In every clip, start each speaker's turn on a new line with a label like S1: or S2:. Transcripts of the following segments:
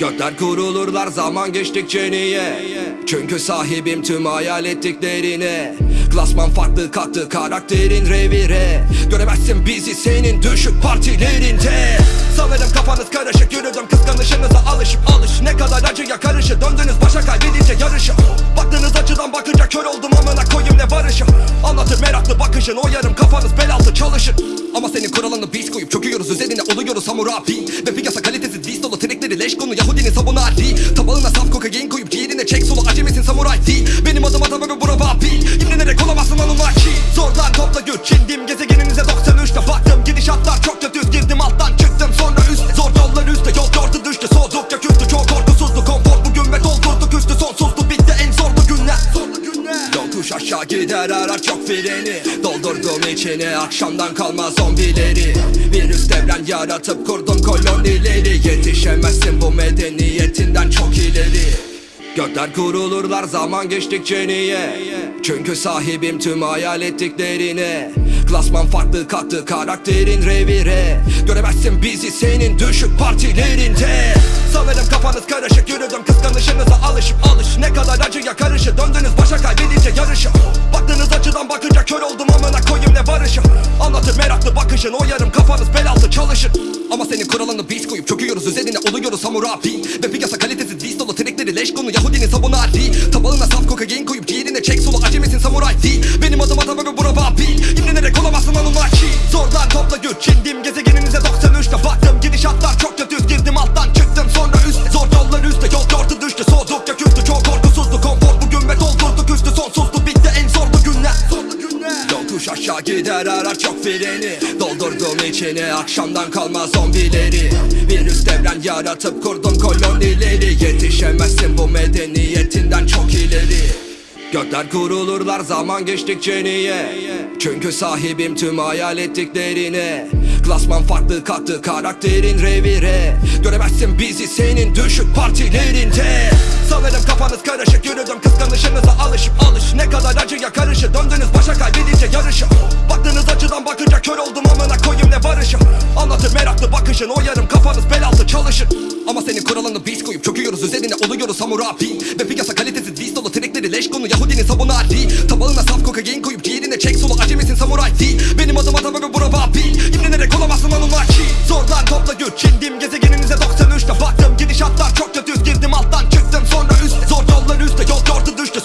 S1: Gökler kurulurlar zaman geçtikçe niye? Çünkü sahibim tüm hayal ettiklerine. Klasman farklı kalktı karakterin revire. Göremezsin bizi senin düşük partilerinde. Sanırım kafanız karışık yürüdüm kıskanışınıza alışıp alış. Ne kadar acıya karışır döndünüz başa kaybedince yarışı. Baktığınız açıdan bakınca kör oldum amına koyayım ne barışı. Anlatır meraklı bakışın o yarım kafanız bel altı çalışır. Ama senin kuralını biz koyup çöküyoruz üzerine oluyoruz hamurabi Ve piyasa kalitesiz diz dolu trekleri leş konu Yahudinin sabunu adi Tabağına saf kokain koyup ciğerine çek solu acemisin samuray değil Benim adım adam ve bura babil. İmrenerek olamazsın Anunnaki Zorlan topla güç indim gezegeninize 93'te baktım Gidişatlar çok kötü girdim alttan çıktım sonra üstte Zor yollar üstte. Yol gördü düştü. Soğudukça küstü aşağı gider arar çok freni. Doldurdum içine akşamdan kalma zombileri. Virüs devren yaratıp kurdum kolonileri. Yetişemezsin bu medeniyetinden çok ileri. Gökler kurulurlar zaman geçtikçe niye? Çünkü sahibim tüm hayal ettiklerine Klasman farklı kalktı karakterin revire. Göremezsin bizi senin düşük partilerinde. Sanırım kafanız karışık yürüdüm kıskanışınıza alışıp alış. Ne kadar acıya karışır döndünüz başa kaybedince yarışı. Baktığınız açıdan bakınca kör oldum amına koyayım ne barışı. Anlatır meraklı bakışın o yarım kafanız bel altı çalışır. Ama senin kuralını biz koyup çöküyoruz üzerine oluyoruz hamurabi Ve piyasa kalitesiz diz dolu trekleri leş konu Yahudinin sabunu adi Tabağına saf kokain koyup ciğerine çek solu acemisin samuray. Değil. Benim adım adam ve bura babil. İmrenerek olamazsın Anunnaki Zorlan topla güç indim gezegeninize 93'te baktım. Gidişatlar çok kötü girdim alttan çıktım sonra üstte Zor yollar üstte. Yol gördü düştü. Soğudukça küstü. Çok korkusuzdu. Konfor bugün ve doldurduk üstü. Sonsuzdu. Bitti en zorlu günler. Zorlu günler. Yokuş aşağı gider. Arar çok freni. Doldurdum içine akşamdan kalma zombileri. Virüs devren yaratıp kurdum kolonileri. Yetişemezsin bu medeniyetinden çok ileri. Gökler kurulurlar zaman geçtikçe niye Çünkü sahibim tüm hayal ettiklerine. Klasman farklı kalktı karakterin revire. Göremezsin bizi senin düşük partilerinde. Sanırım kafanız karışık yürüdüm kıskanışınıza alışıp alış. Ne kadar acıya karışır döndünüz başa kaybedince yarışı. Baktığınız açıdan bakınca kör oldum amına koyayım ne barışı. Anlatır meraklı bakışın o yarım kafanız bel altı çalışır. Ama senin kuralını biz koyup çöküyoruz üzerine oluyoruz hamurabi Ve piyasa kalitesiz diz dolu trekleri leş konu Yahudinin sabunu adi Tabağına saf kokain koyup ciğerine çek solu acemisin samuray değil Benim adım adam ve bura babil. İmrenerek olamazsın Anunnaki Zorlan topla güç indim gezegeninize 93'te baktım Gidişatlar çok kötü. Girdim alttan çıktım. Sonra üstte Zor yollar üstte. Yol gördü düştü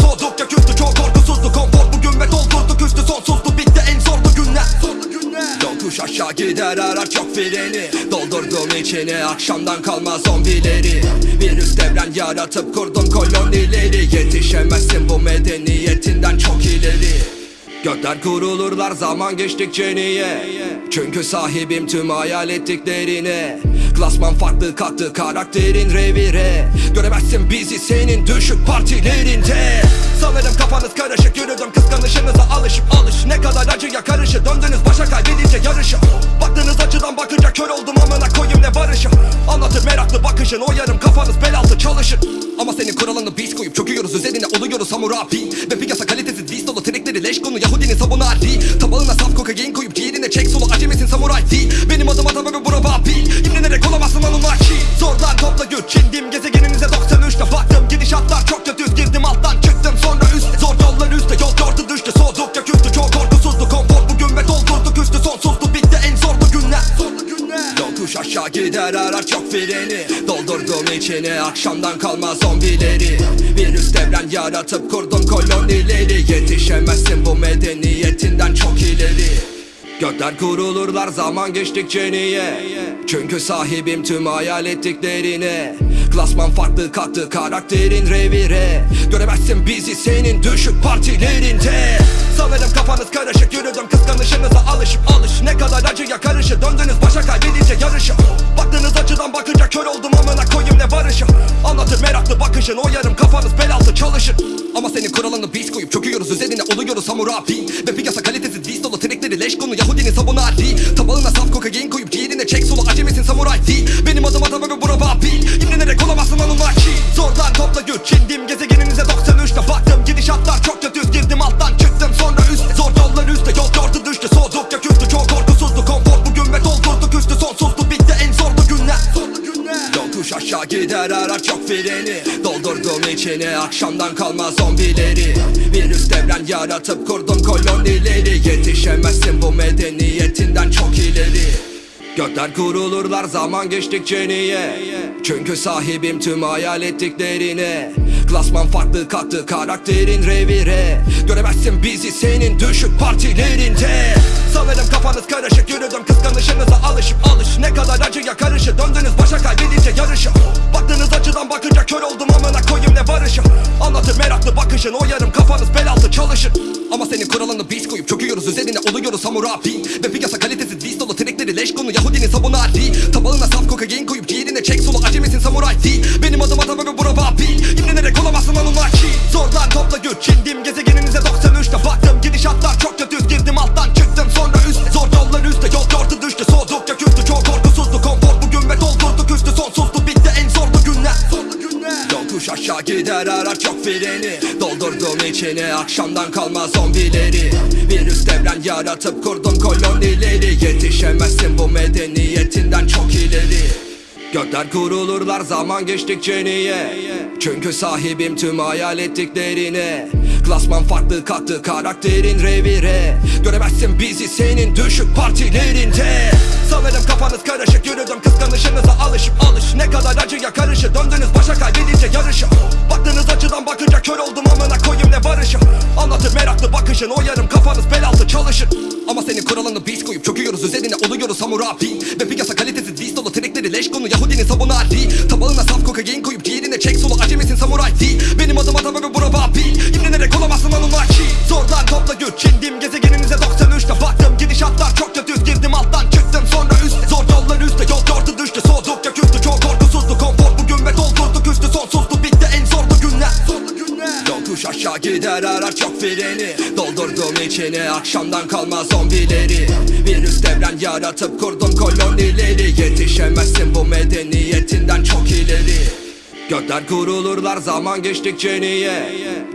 S1: Yokuş aşağı gider arar çok freni. Doldurdum içine akşamdan kalma zombileri. Virüs devren yaratıp kurdum kolonileri. Yetişemezsin bu medeniyetinden çok ileri. Gökler kurulurlar zaman geçtikçe niye? Çünkü sahibim tüm hayal ettiklerine. Klasman farklı kalktı karakterin revire. Göremezsin bizi senin düşük partilerinde Sanırım kafanız karışık yürüdüm kıskanışınıza alışıp alış. Ne kadar acıya karışır döndünüz başa kaybedince yarışı. Baktığınız açıdan bakınca kör oldum amına koyayım ne barışı. Anlatır meraklı bakışın o yarım kafanız bel altı çalışır. Ama senin kuralını biz koyup çöküyoruz üzerine oluyoruz hamurabi Ve piyasa kalitesiz diz dolu trekleri leş konu Yahudinin sabunu adi Tabağına saf kokain koyup ciğerine çek solu acemisin samuray değil Benim adım adam ve bura babil İmrenerek olamazsın Anunnaki. Zorlan topla güç indim gezegeninize İçine akşamdan kalma zombileri. Virüs devren yaratıp kurdum kolonileri. Yetişemezsin bu medeniyetinden çok ileri. Gökler kurulurlar zaman geçtikçe niye? Çünkü sahibim tüm hayal ettiklerine. Klasman farklı kalktı karakterin revire. Göremezsin bizi senin düşük partilerinde Sanırım kafanız karışık yürüdüm kıskanışınıza alışıp alış. Ne kadar acıya karışır döndünüz başa kaybedince yarışı. Baktığınız açıdan bakınca kör oldum amına koyayım ne barışı. Anlatır meraklı bakışın o yarım kafanız bel altı çalışır. Ama senin kuralını biz koyup çöküyoruz üzerine oluyoruz hamurabi Ve piyasa kalitesiz diz dolu trekleri leş konu Yahudinin sabunu adi Tabağına saf kokain koyup ciğerine çek solu acemisin samuray değil. Benim adım adam ve bura babil. İmrenerek olamazsın Anunnaki Zorlan topla güç indim gezegeninize 93'te baktım. Gidişatlar çok kötü girdim alttan çıktım sonra üstte Zor yollar üstte. Yol gördü düştü soğudukça küstü. Çok korkusuzdu konfor bugün ve doldurduk üstü sonsuzdu bitti en zorlu günler. Yokuş aşağı gider arar çok freni. Doldurdum içine akşamdan kalma zombileri. Virüs devren yaratıp kurdum kolonileri. Yetişemezsin bu medeniyetinden çok ileri Gökler kurulurlar zaman geçtikçe niye? Çünkü sahibim tüm hayal ettiklerine. Klasman farklı kattı karakterin revire. Göremezsin bizi senin düşük partilerinde. Sanırım kafanız karışık yürüdüm kıskanışınıza alışıp alış. Ne kadar acıya karışı döndünüz başa kaybedince yarışı. Baktığınız açıdan bakınca kör oldum amına koyayım ne barışı. Anlatır meraklı bakışın o yarım kafanız bel altı çalışır. Ama senin kuralını biz koyup çöküyoruz üzerine oluyoruz hamurabi Ve piyasa dolu trekleri leş konu Yahudinin sabunu Ali Tabağına saf kokain koyup ciğerine çek solu acemisin samuray değil. Benim adım adam ve bura vabil İmrenerek olamazsın Anunnaki Zorlan topla güç indim gezegeninize 93'te baktım Gidişatlar çok kötü. Girdim alttan çıktım sonra üst. Zor yollar üstte. Yol yordu düştü soğudukça küstü. Çok korkusuzdu. Konfor bugün ve doldurduk üstü sonsuzdu. Bitti en zorlu günler. Zorlu günler. Yokuş aşağı gider. Arar çok freni İçine akşamdan kalma zombileri. Virüs devren yaratıp kurdum kolonileri. Yetişemezsin bu medeniyetinden çok ileri. Gökler kurulurlar zaman geçtikçe niye? Çünkü sahibim tüm hayal ettiklerine. Klasman farklı kattı karakterin revire. Göremezsin bizi senin düşük partilerinde Sanırım kafanız karışık yürüdüm kıskanışınıza alışıp alış. Ne kadar acıya karışı döndünüz başa kaybedince yarışı. Baktığınız açıdan bakınca kör oldum amına koyayım ne barışı. Anlatır meraklı bakışın o yarım kafanız bel altı çalışır. Ama senin kuralını biz koyup çöküyoruz üzerine oluyoruz hamurabi Ve piyasa kalitesiz diz dolu trekleri leş konu Yahudinin sabunu Ali Tabağına saf kokain koyup ciğerine çek solu acemisin samuray değil Benim adım adam ve bura vabil İmrenerek olamazsın Anunnaki. Zorlan topla güç indim gezegeninize 93'te baktım Gidişatlar çok kötü girdim alttan. çıktım Aşağı gider arar çok freni. Doldurdum içine akşamdan kalma zombileri. Virüs devren yaratıp kurdum kolonileri. Yetişemezsin bu medeniyetinden çok ileri. Gökler kurulurlar zaman geçtikçe niye?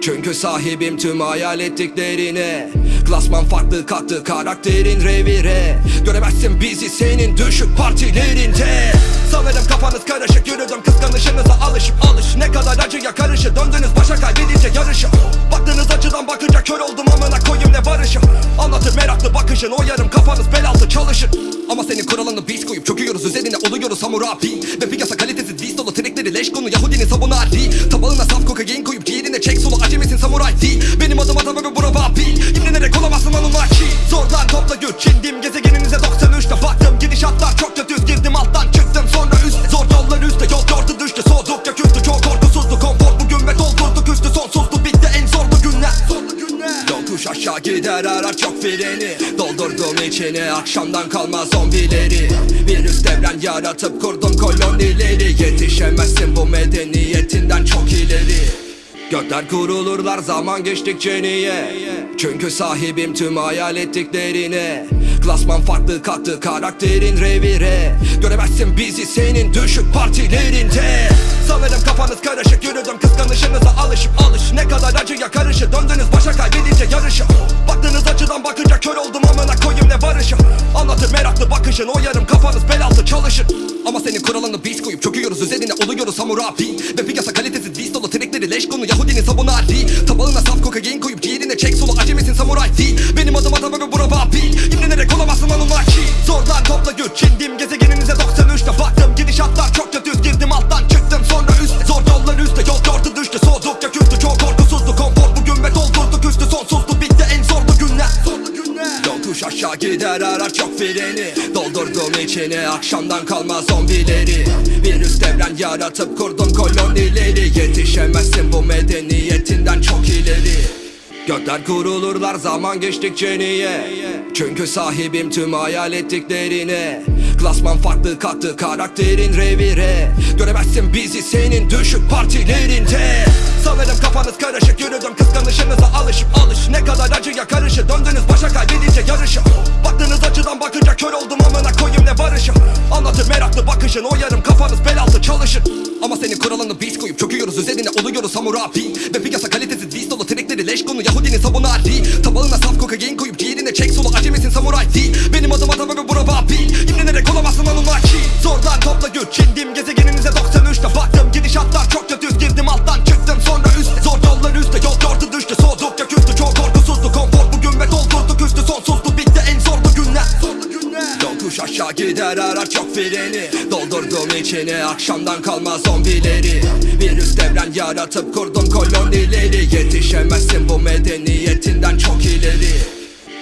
S1: Çünkü sahibim tüm hayal ettiklerine. Klasman farklı kattı karakterin revire. Göremezsin bizi senin düşük partilerinde. Sanırım kafanız karışık yürüdüm kıskanışınıza alışıp alış. Ne kadar acıya karışı döndünüz başa kaybedince yarışı Baktığınız açıdan bakınca kör oldum amına koyayım ne barışı? Anlatır meraklı bakışın o yarım kafanız bel altı çalışır. Ama senin kuralını biz koyup çöküyoruz üzerine oluyoruz hamurabi Ve piyasa kalitesiz diz dolu trekleri leş konu Yahudinin sabunu Ali Tabağına saf kokain koyup ciğerine çek solu acemisin samuray? Değil Benim adım adam ve bura vabil İmrenerek olamazsın Anunnaki Zorlan topla güç indim gezegeninize 93'te gider arar çok freni. Doldurdum içine akşamdan kalma zombileri. Virüs devren yaratıp kurdum kolonileri. Yetişemezsin bu medeniyetinden çok ileri. Gökler kurulurlar zaman geçtikçe niye? Çünkü sahibim tüm hayal ettiklerine Klasman farklı kattı karakterin revire. Göremezsin bizi senin düşük partilerinde. Sanırım kafanız karışık yürüdüm kıskanışınıza alışıp alış. Ne kadar acıya karışı döndünüz başa kaybedince yarışı. Baktığınız açıdan bakınca kör oldum amına koyayım ne barışı. Anlatır meraklı bakışın o yarım kafanız bel altı çalışır. Ama senin kuralını biz koyup çöküyoruz üzerine oluyoruz hamurabi Ve piyasa kalitesiz diz dolu leş konu Yahudinin sabunu Ali Tabağına saf kokain koyup ciğerine çek solu. Acemisin samuray değil. Benim adım adam ve bura vabil İmrenerek olamazsın Anunnaki Zorlan topla güç indim gezegeninize 93'te baktım Gidişatlar çok kötü. Girdim alttan çıktım. Sonra üstte yol aşağı gider arar çok freni. Doldurdum içine akşamdan kalma zombileri. Virüs devren yaratıp kurdum kolonileri. Yetişemezsin bu medeniyetinden çok ileri. Gökler kurulurlar zaman geçtikçe niye? Çünkü sahibim tüm hayal ettiklerine Klasman farklı kattı karakterin revire. Göremezsin bizi senin düşük partilerinde. Sanırım kafanız karışık yürüdüm kıskanışınıza alışıp alış. Ne kadar acıya karışı döndünüz başa kaybedince yarışı. Baktığınız açıdan bakınca kör oldum amına koyayım ne barışı. Anlatır meraklı bakışın o yarım kafanız bel altı çalışır ama senin kuralını biz koyup çöküyoruz. Üzerine oluyoruz hamurabi Ve piyasa kalitesi diz dolu trekleri leş konu Yahudinin sabunu adi Tabağına saf kokain koyup ciğerine çek solu acemisin samuray değil Benim adım adam ve bura babi İmrenerek olamazsın anunaki Zordan topla güç. Çindim gezegeninize 93'te baktım Gidişatlar çok da düz girdim alttan çıktım sonra üstte Zor yollar üstte. Yol gördü düştü. Soğudukça küstü. Çok korkusuzdu. Konfor bugün ve doldurduk üstü. Sonsuzdu. Bitti. En zor tuş aşağı gider arar çok freni. Doldurdum içine akşamdan kalma zombileri. Virüs devren yaratıp kurdum kolonileri. Yetişemezsin bu medeniyetinden çok ileri.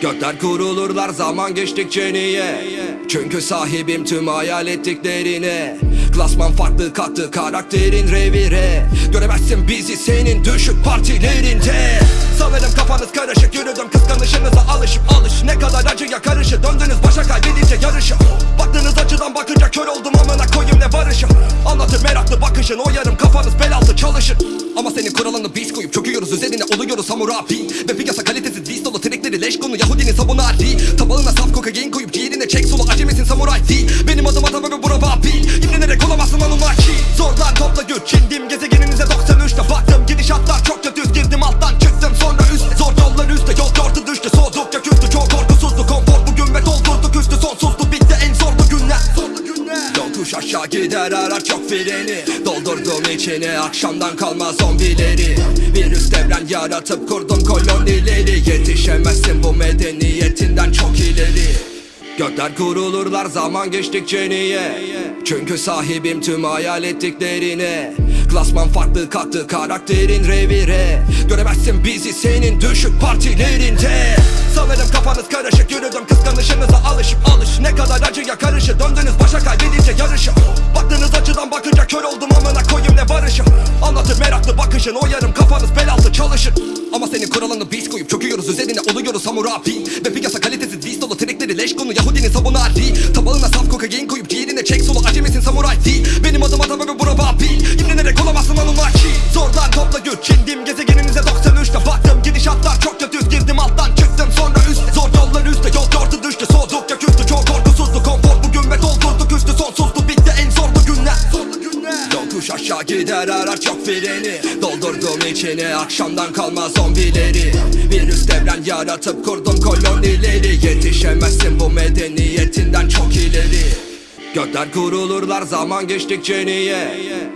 S1: Gökler kurulurlar zaman geçtikçe niye? Çünkü sahibim tüm hayal ettiklerine. Klasman farklı kattı karakterin revire. Göremezsin bizi senin düşük partilerinde. Sanırım kafanız karışık yürüdüm kıskanışınıza alışıp alış. Ne kadar acıya karışı döndünüz başa kaybedince yarışı. Baktığınız açıdan bakınca kör oldum amına koyayım ne barışı. Anlatır meraklı bakışın o yarım kafanız bel çalışır. Ama senin kuralını biz koyup çöküyoruz üzerine oluyoruz hamurabi Ve piyasa kalitesiz diz dolu trikleri leş konu Yahudinin sabunu adi Tabağına saf kokain koyup ciğerine çek. Solu acemisin samuray değil. Benim adım adam ve bura vabil İmrenerek olamazsın anunaki Zorlan topla güç indim gezegeninize 93'te baktım Gidişatlar çok kötü girdim alttan çıktım sonra üst. Zor yollar üstte. Yol gördü düştü Yokuş aşağı gider arar çok freni. Doldurdum içine akşamdan kalma zombileri. Virüs devren yaratıp kurdum kolonileri. Yetişemezsin bu medeniyetinden çok ileri. Gökler kurulurlar zaman geçtikçe niye? Çünkü sahibim tüm hayal ettiklerine Klasman farklı kattı karakterin revire. Göremezsin bizi senin düşük partilerinde. Sanırım kafanız karışık yürüdüm kıskanışınıza alışıp alış. Ne kadar acıya karışı döndünüz başa kaybedince yarışı. Baktığınız açıdan bakınca kör oldum amına koyayım ne barışı. Anlatır meraklı bakışın o yarım kafanız bel altı çalışır. Ama senin kuralını biz koyup çöküyoruz üzerine oluyoruz hamurabi Ve piyasa kalitesiz diz dolu trikleri leş konu Yahudinin sabunu Tabağına saf kokain koyup ciğerine çek solu acemisin samuray değil Benim adım adam ve bura vabil İmrenerek olamazsın anunaki Zordan topla güç indim gezegeninize 93'te baktım. Gidişatlar çok kötü. Girdim alttan çıktım. Sonra üst Zor yollar üstte. Yol gördü düştü. Soğudukça küstü. Çok korkusuzdu. Konfor bugün ve doldurduk üstü Sonsuzdu. Bitti en zorlu günler. Zorlu günler. Yokuş aşağı gider arar çok freni. Doldurdum içine akşamdan kalma zombileri. Virüs devren yaratıp kurdum kolonileri. Yetişemezsin bu medeniyetinden çok ileri Gökler kurulurlar zaman geçtikçe niye?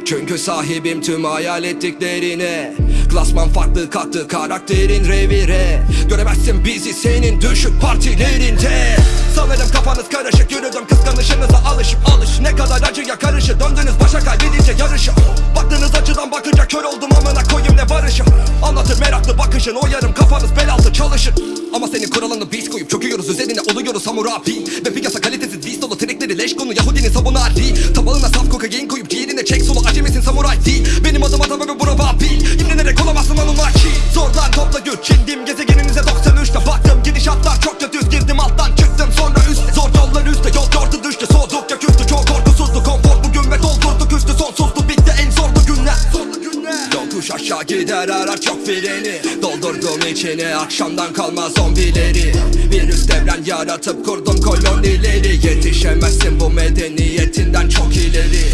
S1: Çünkü sahibim tüm hayal ettiklerine. Klasman farklı kattı karakterin revire. Göremezsin bizi senin düşük partilerinde. Sanırım kafanız karışık yürüdüm kıskanışınıza alışıp alış. Ne kadar acıya karışı döndünüz başa kaybedince yarışı. Baktığınız açıdan bakınca kör oldum amına koyayım ne barışı. Anlatır meraklı bakışın o yarım kafanız bel altı çalışır Ama senin kuralını biz koyup çöküyoruz üzerine oluyoruz hamurabi Ve piyasa kalitesiz diz dolu trikleri leş konu Yahudinin sabunu adi Tabağına saf kokain koyup ciğerine çek solu acemisin samuray değil. Benim adım adam ve bura vabil İmrenerek olamazsın anunaki Zorlan topla güç indim gezegeninize 93'te baktım. Gidişatlar çok kötü. Girdim alttan çıktım. Sonra üst Zor yollar üstte. Yol gördü düştü soğudukça küstü. Çok korkusuzdu. Konfor bugün ve doldurduk. Üstü Sonsuzdu. Bitti en zorlu günler. Zorlu günler. Yokuş aşağı gider. Arar çok freni Doldurdum içine akşamdan kalma zombileri. Virüs devren yaratıp kurdum kolonileri. Yetişemezsin bu medeniyetinden çok ileri.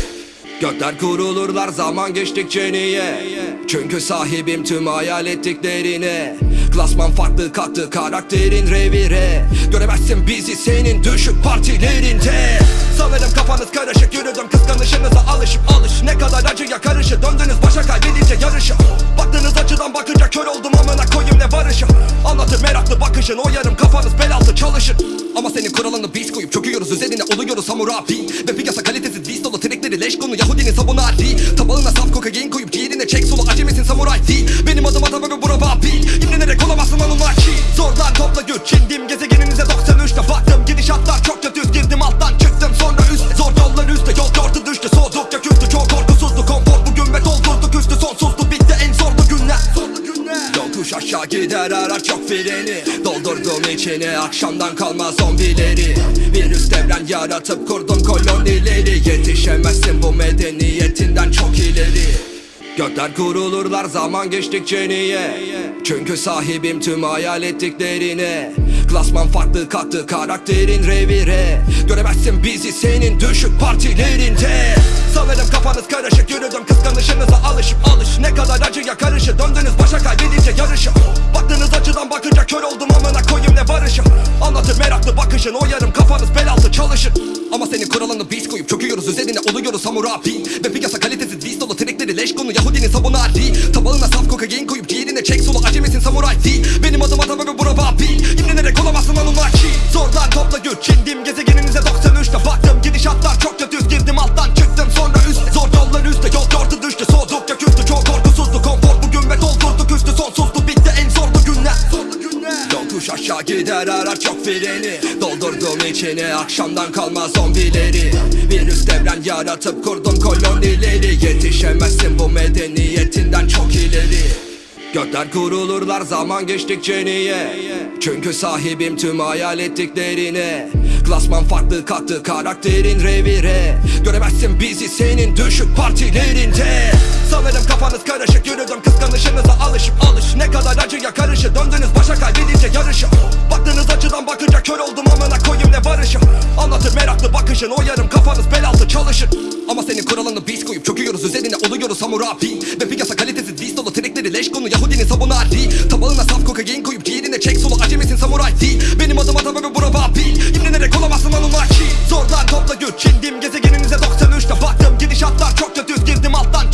S1: Gökler kurulurlar zaman geçtikçe niye? Çünkü sahibim tüm hayal ettiklerine Klasman farklı kattı karakterin revire. Göremezsin bizi senin düşük partilerinde. Sanırım kafanız karışık yürüdüm kıskanışınıza alışıp alış. Ne kadar acıya karışı döndünüz başa kaybedince yarışı. Baktığınız açıdan bakınca kör oldum amına koyayım ne barışı. Anlatır meraklı bakışın o yarım kafanız bel altı çalışır. Ama senin kuralını biz koyup çöküyoruz üzerine oluyoruz hamurabi Ve piyasa kalitesiz diz dolu trikleri leş konu Yahudinin sabunu adi Tabağına saf kokain koyup ciğerine çek solu acemisin samuray değil. Benim adım adam ve bura vabil İmrenerek olamazsın anunaki Zordan topla güç indim gezegeninize 93'te baktım Gidişatlar çok kötü girdim alttan çıktım. Sonra üst Zor yollar üstte yol gördü düştü. Soğudukça Aşağı gider arar çok freni. Doldurdum içine akşamdan kalma zombileri. Virüs devren yaratıp kurdum kolonileri. Yetişemezsin bu medeniyetinden çok ileri. Gökler kurulurlar zaman geçtikçe niye? Çünkü sahibim tüm hayal ettiklerine Klasman farklı kattı karakterin revire. Göremezsin bizi senin düşük partilerinde. Sanırım kafanız karışık yürüdüm kıskanışınıza alışıp alış. Ne kadar acıya karışı döndünüz başa kaybedince yarışı. Baktığınız açıdan bakınca kör oldum amına koyayım ne barışı. Anlatır meraklı bakışın o yarım kafanız bel altı çalışır. Ama senin kuralını biz koyup çöküyoruz üzerine oluyoruz hamurabi Ve piyasa kalitesiz diz dolu trikleri leş konu Yahudinin sabunu adi Tabağına hesapla güç Çindiğim gezegeninize 93'te baktım Gidişatlar çok kötü girdim alttan çıktım sonra üst. Zor yollar üstte yol gördü düştü soğudukça küstü Çok korkusuzdu konfor bugün ve doldurduk üstü Sonsuzdu. Bitti en zorlu günler. Yokuş aşağı gider arar çok freni. Doldurdum içini akşamdan kalma zombileri. Virüs devren yaratıp kurdum kolonileri. Yetişemezsin bu medeniyetinden çok ileri. Gökler kurulurlar zaman geçtikçe niye? Çünkü sahibim tüm hayal ettiklerine. Klasman farklı kattı karakterin revire. Göremezsin bizi senin düşük partilerinde. Sanırım kafanız karışık yürüdüm kıskanışınıza alışıp alış. Ne kadar acıya karışı döndünüz başa kaybedince yarışı. Baktığınız açıdan bakınca kör oldum amına koyayım ne barışı. Anlatır meraklı bakışın o yarım kafanız bel altı çalışır. Ama senin kuralını biz koyup çöküyoruz üzerine oluyoruz hamurabi Ve piyasa kalitesiz dis dolu trikleri leş konu Yahudinin sabunu Ali Tabağına saf kokain koyup ciğerine çek solu acemisin samuray değil. Benim adım adam ve bura vabil İmlenerek olamazsın Anunnaki Zorlar topla güç çindim gezegeninize 93'te baktım Gidişatlar çok kötü girdim alttan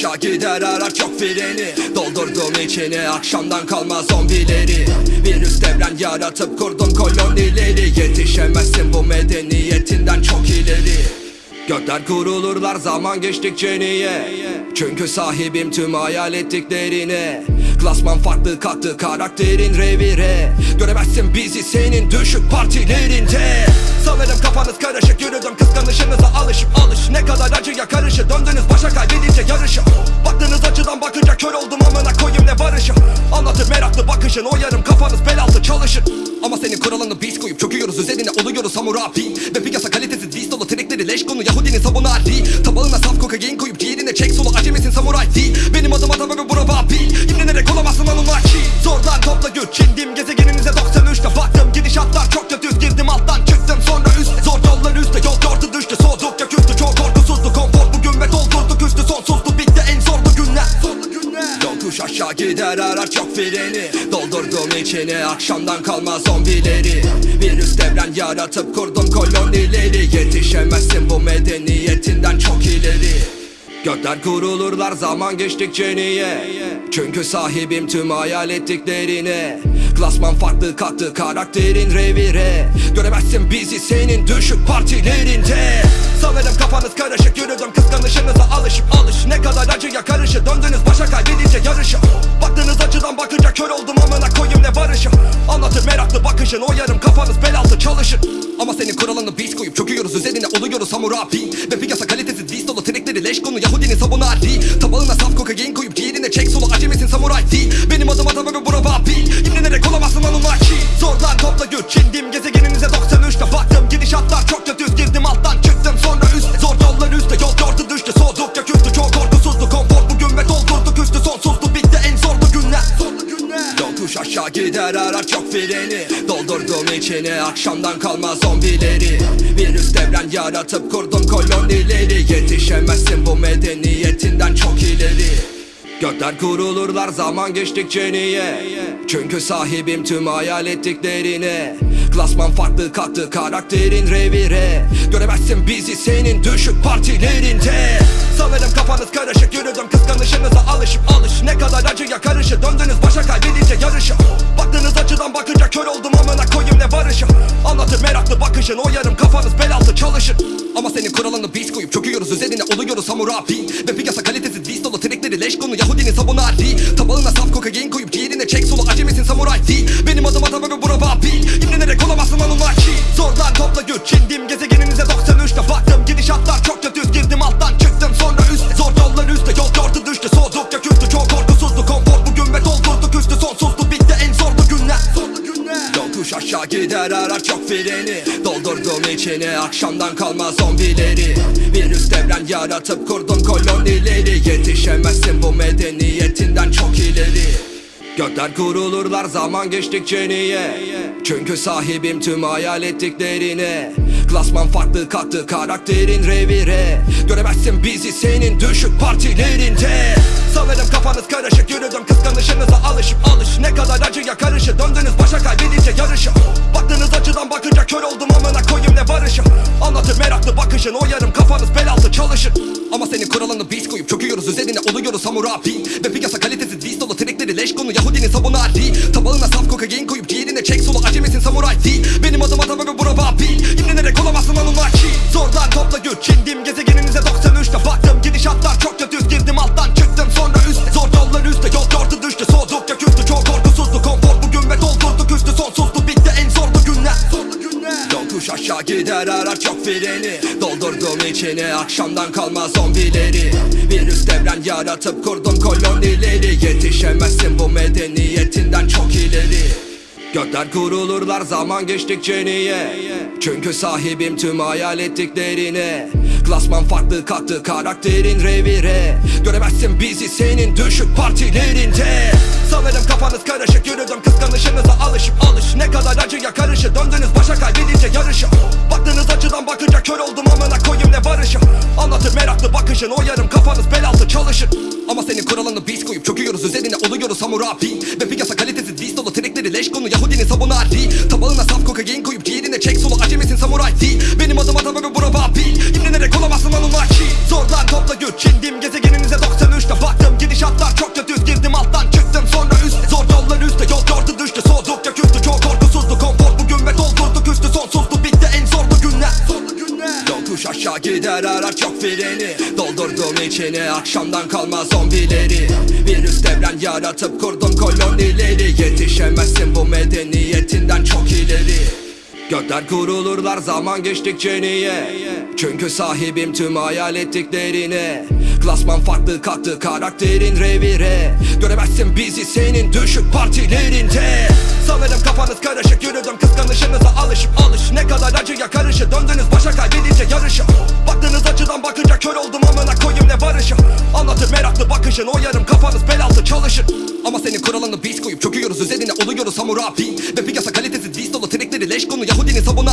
S1: aşağı gider arar çok freni. Doldurdum içine akşamdan kalma zombileri. Virüs devren yaratıp kurdum kolonileri. Yetişemezsin bu medeniyetinden çok ileri. Gökler kurulurlar zaman geçtikçe niye? Çünkü sahibim tüm hayal ettiklerine Klasman farklı kattı karakterin revire Göremezsin bizi senin düşük partilerinde. Sanırım kafanız karışık yürüdüm kıskanışınıza alışıp alış. Ne kadar acıya karışı döndünüz başa kaybedince yarışı. Baktığınız açıdan bakınca kör oldum amına koyayım ne barışı. Anlatır meraklı bakışın o yarım kafanız bel altı İçine akşamdan kalma zombileri. Virüs devren yaratıp kurdum kolonileri. Yetişemezsin bu medeniyetinden çok ileri. Gökler kurulurlar zaman geçtikçe niye? Çünkü sahibim tüm hayal ettiklerine. Klasman farklı kattı karakterin revire. Göremezsin bizi senin düşük partilerinde Sanırım kafanız karışık yürüdüm kıskanışınıza alışıp alış. Ne kadar acıya karışı döndünüz başa kaybedince yarışı. Baktığınız açıdan bakınca kör oldum amına koyayım ne barışı. Anlatır meraklı bakışın o yarım kafanız bel altı çalışır. Ama senin kuralını biz koyup çöküyoruz üzerine oluyoruz hamurabi Ve piyasa kalitesiz dis dolu trikleri leş konu Yahudinin sabunu Ali Tabağına saf kokain koyup ciğerine çek solu acemisin samuray? Değil Benim adım adam ve bura vabil İmlenerek olamazsın Anunnaki Zorlar topla güç çindim gezegeninize 93'te baktım Gidişatlar çok kötü girdim alttan gider arar çok freni. Doldurdum içine akşamdan kalma zombileri. Virüs devren yaratıp kurdum kolonileri. Yetişemezsin bu medeniyetinden çok ileri. Gökler kurulurlar zaman geçtikçe niye? Çünkü sahibim tüm hayal ettiklerine Klasman farklı kattı karakterin revire. Göremezsin bizi senin düşük partilerinde. Sanırım kafanız karışık yürüdüm kıskanışınıza alışıp alış. Ne kadar acıya karışı döndünüz başa kaybedince yarışı. Baktığınız açıdan bakınca kör oldum amına koyayım ne barışı. Anlatır meraklı bakışın o yarım kafanız bel altı çalışır Ama senin kuralını biz koyup çöküyoruz. Üzerine oluyoruz hamurabi Ve piyasa kalitesiz dis dolu trikleri leş konu. Yahudinin sabunu Ali Tabağına saf kokain koyup ciğerine çek solu acemisin samuray değil Benim adım adam ve bura vabil İmlenerek olamazsın Anunnaki Zorlar topla güç çindim. Gezegeninize 93'te baktım Gidişatlar çok kötü. Girdim alttan çıktım. Sonra üst Zor yollar üstte. Yol yordu düştü aşağı gider arar çok freni. Doldurdum içine akşamdan kalma zombileri. Virüs devren yaratıp kurdum kolonileri. Yetişemezsin bu medeniyetinden çok ileri. Gökler kurulurlar zaman geçtikçe niye? Çünkü sahibim tüm hayal ettiklerine Klasman farklı kattı karakterin revire Göremezsin bizi senin düşük partilerinde. Sanırım kafanız karışık yürüdüm kıskanışınıza alışıp alış. Ne kadar acıya karışı döndünüz başa kaybedince yarışı. Baktığınız açıdan bakınca kör oldum amına koyayım ne barışı. Anlatır meraklı bakışın o yarım kafanız bel altı çalışır. Ama senin kuralını biz koyup çöküyoruz üzerine oluyoruz hamurabi Ve piyasa kalitesiz dis dolu trikleri leş konu Yahudinin sabunu Ali Tabağına saf kokain koyup ciğerine çek solu acemisin samuray değil. Benim adım adam ve bura vabil İmlenerek olamazsın Anunnaki Zorlar topla güç çindim gezegeninize 93'te baktım Gidiş Gidişatlar çok kötü. Girdim alttan çıktım sonra üst. Zor yollar üstte. Yol yordu düştü. Soğudukça küstü. Çok korkusuzdu. Konfor bugün ve doldurduk üstü Sonsuzdu. Bitti en zorlu günler. Zorlu günler. Yokuş aşağı gider. Arar çok freni. Doldurdum içine akşamdan kalma zombileri. Virüs devren yaratıp kurdum kolonileri. Yetişemezsin bu medeniyetinden çok ileri Gökler kurulurlar zaman geçtikçe niye? Çünkü sahibim tüm hayal ettiklerine. Klasman farklı kalktı karakterin revire. Göremezsin bizi senin düşük partilerinde. Sanırım kafanız karışık yürüdüm kıskanışınıza alışıp alış. Ne kadar acıya karışı döndünüz başa kaybedince yarışı. Baktığınız açıdan bakınca kör oldum amına koyayım ne barışı. Anlatır meraklı bakışın o yarım kafanız bel altı çalışır. Ama senin kuralını biz koyup çöküyoruz üzerine oluyoruz hamurabi Ve piyasa kalitesiz biz dolu trekleri leş konu Yahudinin sabunu Ali Tabağına saf kokain koyup ciğerine çek. Solo acemisin samuray? Değil. Benim adım atam ve bura babil İmrenerek olamazsın Anunnaki Zorlar topla güç. İndim gezegeninize 93'te baktım Gidişatlar çok kötü girdim alttan çıktım sonra üst. Zor yollar üstte. Yol yordu düştü aşağı gider arar çok freni. Doldurdum içine akşamdan kalma zombileri. Virüs devren yaratıp kurdum kolonileri. Yetişemezsin bu medeniyetinden çok ileri. Gökler kurulurlar zaman geçtikçe niye? Çünkü sahibim tüm hayal ettiklerine Klasman farklı kalktı karakterin revire. Göremezsin bizi senin düşük partilerinde. Sanırım kafanız karışık yürüdüm kıskanışınıza alışıp alış. Ne kadar acıya karışı döndünüz başa kaybedince yarışı. Baktığınız açıdan bakınca kör oldum amına koyayım ne barışı. Anlatır meraklı bakışın o yarım kafanız bel çalışır. Ama senin kuralını biz koyup çöküyoruz üzerine oluyoruz hamurabi Ve piyasa kalitesiz biz dolu trekleri leş konu Yahudinin sabunu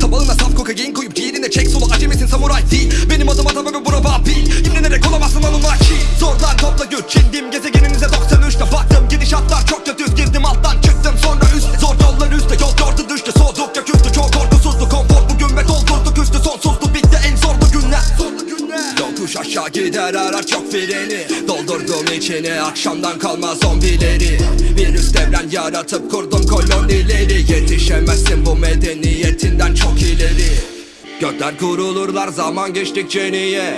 S1: Tabağına saf kokain koyup ciğerine çek solo acemisin samuray. Değil Benim adım atam ve bura babil İmrenerek olamazsın Anunnaki Zorlar topla güç indim gezegeninize 93'te baktım. Gidişatlar çok kötü. Girdim alttan çıktım. Sonra üst Zor yollar üstte. Yol yordu düştü soğudukça küstü. Çok korkusuzdu. Konfor bugün ve doldurduk üstü. Sonsuzdu bitti. En zorlu günler. Zorlu günler. Yokuş aşağı gider. Arar çok freni. Doldurdum içine akşamdan kalma zombileri. Virüs devren yaratıp kurdum kolonileri. Yetişemezsin bu medeniyetinden çok ileri Gökler kurulurlar zaman geçtikçe niye?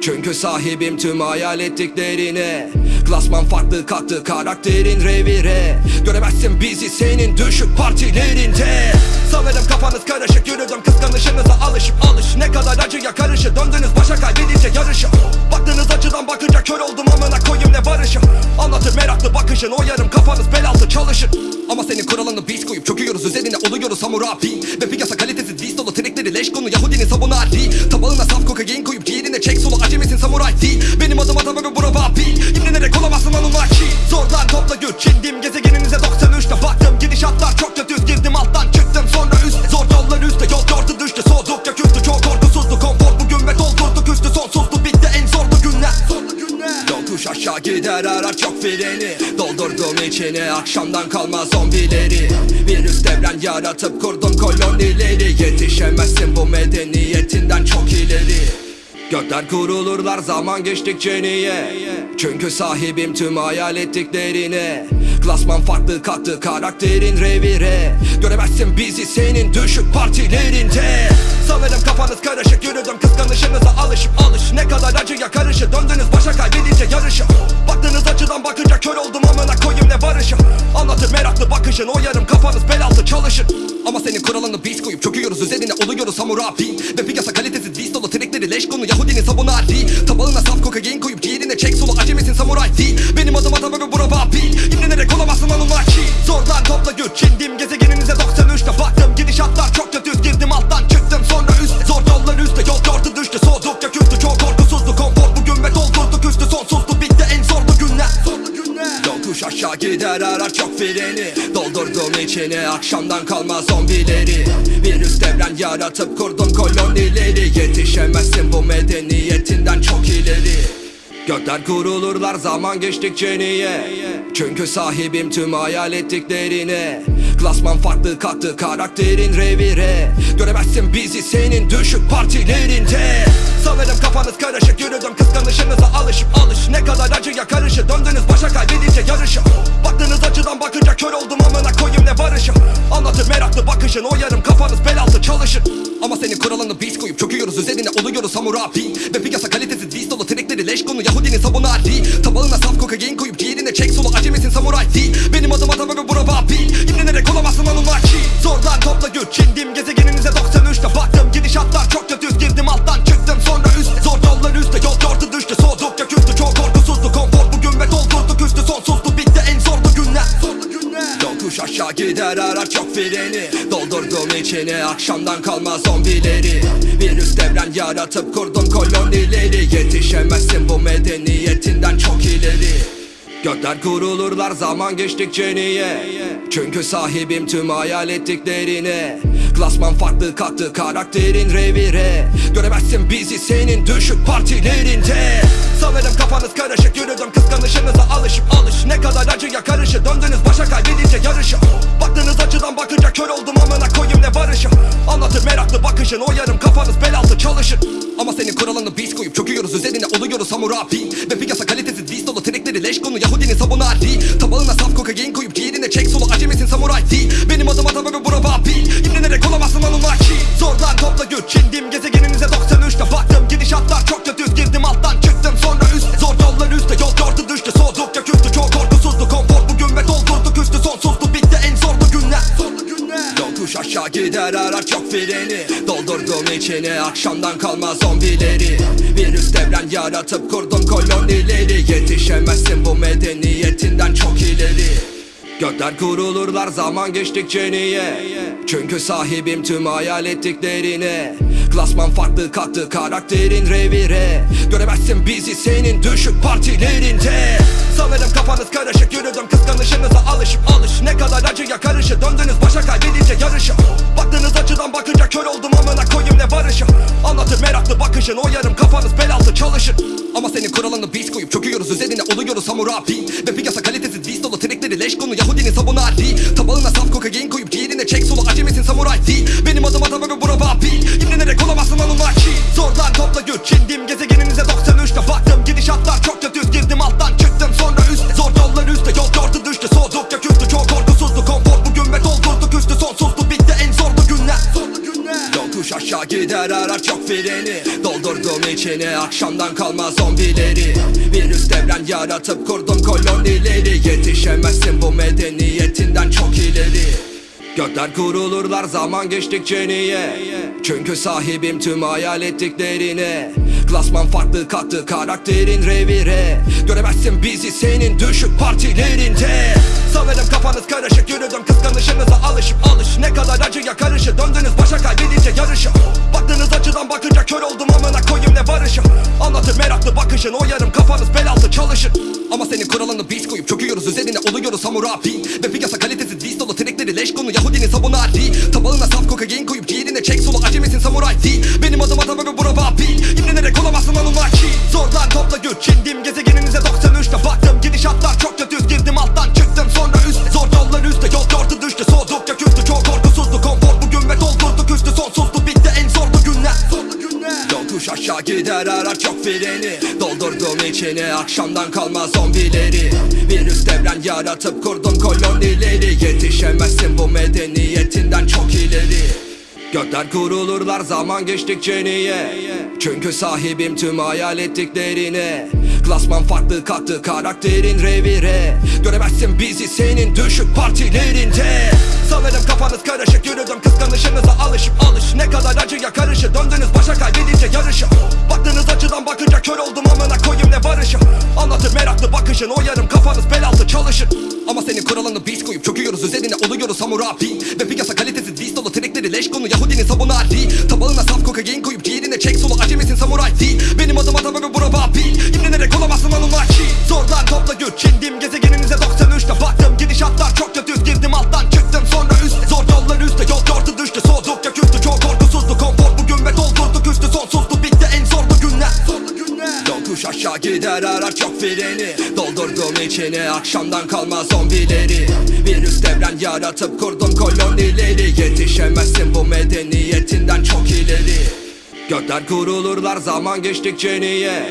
S1: Çünkü sahibim tüm hayal ettiklerine. Klasman farklı kalktı karakterin revire. Göremezsin bizi senin düşük partilerinde Sanırım kafanız karışık yürüdüm kıskanışınıza alışıp alış. Ne kadar acıya karışı döndünüz başa kaybedince yarışı. Baktığınız açıdan bakınca kör oldum amına koyayım ne barışı. Anlatır meraklı bakışın o yarım kafanız bel altı çalışır. Ama senin kuralını biz koyup çöküyoruz üzerine oluyoruz hamurabi Ve piyasa kalitesiz biz dolu trekleri leş konu Yahudinin sabunu Ali Tabağına saf kokain koyup ciğerine çek solo acemisin samuray değil Benim adım atam ve bura babil İmrenerek olamazsın Anunnaki. Zorlar topla güç indim gezegeninize 93'te baktım Gidişatlar çok kötü girdim alttan çıktım sonra üst Zor yollar üstte yol yordu düştü soğudukça küstü Çok korkusuzdu. Konfor bugün ve doldurduk üstü Sonsuzdu. Bitti en Zorlu günler. Yokuş aşağı gider arar çok freni. Doldurdum içine akşamdan kalma zombileri. Virüs devren yaratıp kurdum kolonileri. Yetişemezsin bu medeniyetinden çok ileri Gökler kurulurlar zaman geçtikçe niye? Çünkü sahibim tüm hayal ettiklerine. Klasman farklı kalktı karakterin revire. Göremezsin bizi senin düşük partilerinde. Sanırım kafanız karışık yürüdüm kıskanışınıza alışıp alış. Ne kadar acıya karışı döndünüz başa kaybedince yarışı. Baktığınız açıdan bakınca kör oldum amına koyayım ne barışı. Anlatır meraklı bakışın o yarım kafanız bel altı çalışır. Ama senin kuralını biz koyup çöküyoruz üzerine oluyoruz hamurabi Ve piyasa kalitesiz biz dolu trekleri leş konu Yahudinin sabunu Ali Tabağına saf kokain koyup ciğerine çek solo acemisin samuray. Değil Benim adım atam ve İçine akşamdan kalma zombileri. Virüs devren yaratıp kurdum kolonileri. Yetişemezsin bu medeniyetinden çok ileri. Gökler kurulurlar zaman geçtikçe niye? Çünkü sahibim tüm hayal ettiklerine. Klasman farklı kalktı karakterin revire. Göremezsin bizi senin düşük partilerinde. Sanırım kafanız karışık yürüdüm kıskanışınıza alışıp alış. Ne kadar acıya karışı döndünüz başa kaybedince yarışı Baktığınız açıdan bakınca kör oldum amına koyayım ne barışı Anlatır meraklı bakışın o yarım kafanız bel altı çalışır. Ama senin kuralını biz koyup çöküyoruz üzerine oluyoruz hamurabi Ve piyasa kalitesiz biz dolu trekleri leş konu Yahudinin sabunu adi Tabağına saf kokain koyup diğerine çek solu Acemisin samuray? Değil Benim adım adam ve bura babil. İmrenerek olamazsın Anunnaki Zordan topla güç indim gezegeninize 93'te baktım. Gidişatlar çok kötü girdim alttan çıktım. Sonra üst Gider arar çok freni Doldurdum içine akşamdan kalma zombileri. Virüs devren yaratıp kurdum kolonileri. Yetişemezsin bu medeniyetinden çok ileri. Gökler kurulurlar zaman geçtikçe niye? Çünkü sahibim tüm hayal ettiklerine Klasman farklı kalktı karakterin revire Göremezsin bizi senin düşük partilerinde. Sanırım kafanız karışık yürüdüm kıskanışınıza alışıp alış. Ne kadar acıya karışı döndünüz başa kaybedince yarışı. Baktığınız açıdan bakınca kör oldum amına koyayım ne barışı. Anlatır meraklı bakışın o yarım kafanız bel altı çalışır. Ama senin kuralını biz koyup çöküyoruz üzerine oluyoruz hamurabi Ve piyasa kalitesiz biz dolu trekleri leş konu Yahudinin sabunu adi Tabağına saf kokain koyup diğerine çek solu acemisin samuray değil Benim adım adam ve bura babil İmrenerek olamazsın Anunnaki Zordan topla güç indim gezegeninize 93'te baktım Gidişatlar çok kötü girdim alttan çıktım sonra üst. Zor yollar üstte. Yol yordu düştü. Soğudukça küstü. Çok korkusuzdu. Konfor bugün ve doldurduk üstü Sonsuzdu. Bitti en zorlu günler. Zorlu günler. Yokuş aşağı gider. Arar çok freni. Doldurdum içine akşamdan kalma zombileri. Virüs devren yaratıp kurdum kolonileri. Yetişemezsin bu medeniyetinden çok ileri Gökler kurulurlar zaman geçtikçe niye? Çünkü sahibim tüm hayal ettiklerine. Klasman farklı kalktı karakterin revire. Göremezsin bizi senin düşük partilerinde. Sanırım kafanız karışık yürüdüm kıskanışınıza alışıp alış. Ne kadar acıya karışı döndünüz başa kaybedince yarışı Baktığınız açıdan bakınca kör oldum amına koyayım ne barışı. Anlatır meraklı bakışın o yarım kafanız bel altı çalışır. Ama senin kuralını biz koyup çöküyoruz üzerine oluyoruz hamurabi Ve piyasa kalitesiz biz dolu trekleri leş konu Yahudinin sabunu adi Tabağına saf kokain koyup diğerine çek solu acemisin samuray değil Benim adım ve bura babil İmrenerek olamazsın Anunnaki Zordan topla güç indim gezegeninize 93'te baktım Gidişatlar çok kötü girdim alttan. Çıktım sonra üst Zor yollar üstte. Yol yordu düştü Yokuş aşağı gider arar çok freni. Doldurdum içine akşamdan kalma zombileri. Virüs devren yaratıp kurdum kolonileri. Yetişemezsin bu medeniyetinden çok ileri. Gökler kurulurlar zaman geçtikçe niye? Çünkü sahibim tüm hayal ettiklerine. Klasman farklı kalktı karakterin revire. Göremezsin bizi senin düşük partilerinde Sanırım kafanız karışık yürüdüm kıskanışınıza alışıp alış. Ne kadar acıya karışı döndünüz başa kaybedince yarışı. Baktığınız açıdan bakınca kör oldum amına koyayım ne barışı. Anlatır meraklı bakışın o yarım kafanız bel altı çalışır. Ama senin kuralını biz koyup çöküyoruz üzerine oluyoruz hamurabi Ve piyasa kalitesiz biz dolu trekleri leş konu Yahudinin sabunu adi Tabağına saf kokain koyup diğerine çek solu acemisin samuray değil. Benim adım adam ve bura babil. İmrenerek olamazsın Anunnaki Zordan topla güç indim gezegeninize 93'te baktım Gidişatlar çok kötü freni Doldurdum içine akşamdan kalma zombileri. Virüs devren yaratıp kurdum kolonileri. Yetişemezsin bu medeniyetinden çok ileri. Gökler kurulurlar zaman geçtikçe niye? Çünkü sahibim tüm hayal ettiklerine. Klasman farklı kalktı karakterin revire. Göremezsin bizi senin düşük partilerinde Sanırım kafanız karışık yürüdüm kıskanışınıza alışıp alış. Ne kadar acıya karışı döndünüz başa kaybedince yarışı. Baktığınız açıdan bakınca kör oldum amına koyayım ne barışı. Anlatır meraklı bakışın o yarım kafanız bel altı çalışır. Ama senin kuralını biz koyup çöküyoruz üzerine oluyoruz hamurabi Ve piyasa kalitesiz biz dolu trekleri leş konu Yahudinin sabunu adi Tabağına saf kokain koyup diğerine çek solu acemisin samuray değil. Benim adım adam ve bura babil. İmrenerek olamazsın Anunnaki. Zordan topla güç indim gezegeninize 93'te baktım Gidişatlar çok kötü girdim alttan çıktım sonra üst Zor yollar üstte. Yol yordu düştü soğudukça küstü. Çok korkusuzdu konfor bugün ve doldurduk üstü Sonsuzdu bitti en zorlu günler. Zorlu aşağı gider arar çok freni. Doldurdum içine akşamdan kalma zombileri. Virüs devren yaratıp kurdum kolonileri. Yetişemezsin bu medeniyetinden çok ileri. Gökler kurulurlar zaman geçtikçe niye?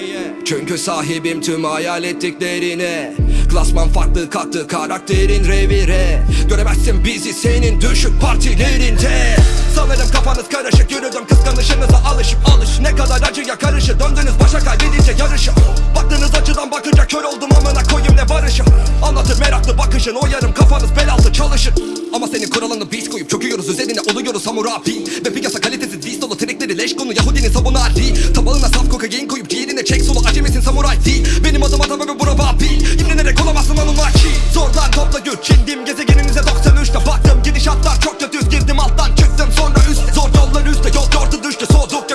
S1: Çünkü sahibim tüm hayal ettiklerine Klasman farklı kalktı karakterin revire. Göremezsin bizi senin düşük partilerinde. Sanırım kafa kafanız karışık Yürüdüm kıskanışınıza alışıp alış. Ne kadar acıya karışı Döndünüz başa kaybedince yarışı. Baktığınız açıdan bakınca kör oldum amına koyayım ne barışı. Anlatır meraklı bakışın o yarım kafanız bel altı çalışın Ama senin kuralını biz koyup çöküyoruz üzerine oluyoruz hamurabi Ve piyasa kalitesiz diz dolu trikleri leş konu Yahudinin sabunu adi Tabağına saf kokain koyup ciğerine çek solu acemisin samuray değil. Benim adım adam ve bura babil. İmrenerek olamazsın Anunnaki Zordan topla güç çindim gezegeninize 93'te baktım Gidişatlar çok kötü girdim alttan çıktım sonra üst. Zor yollar üstte yol gördü düştü. Soğuduk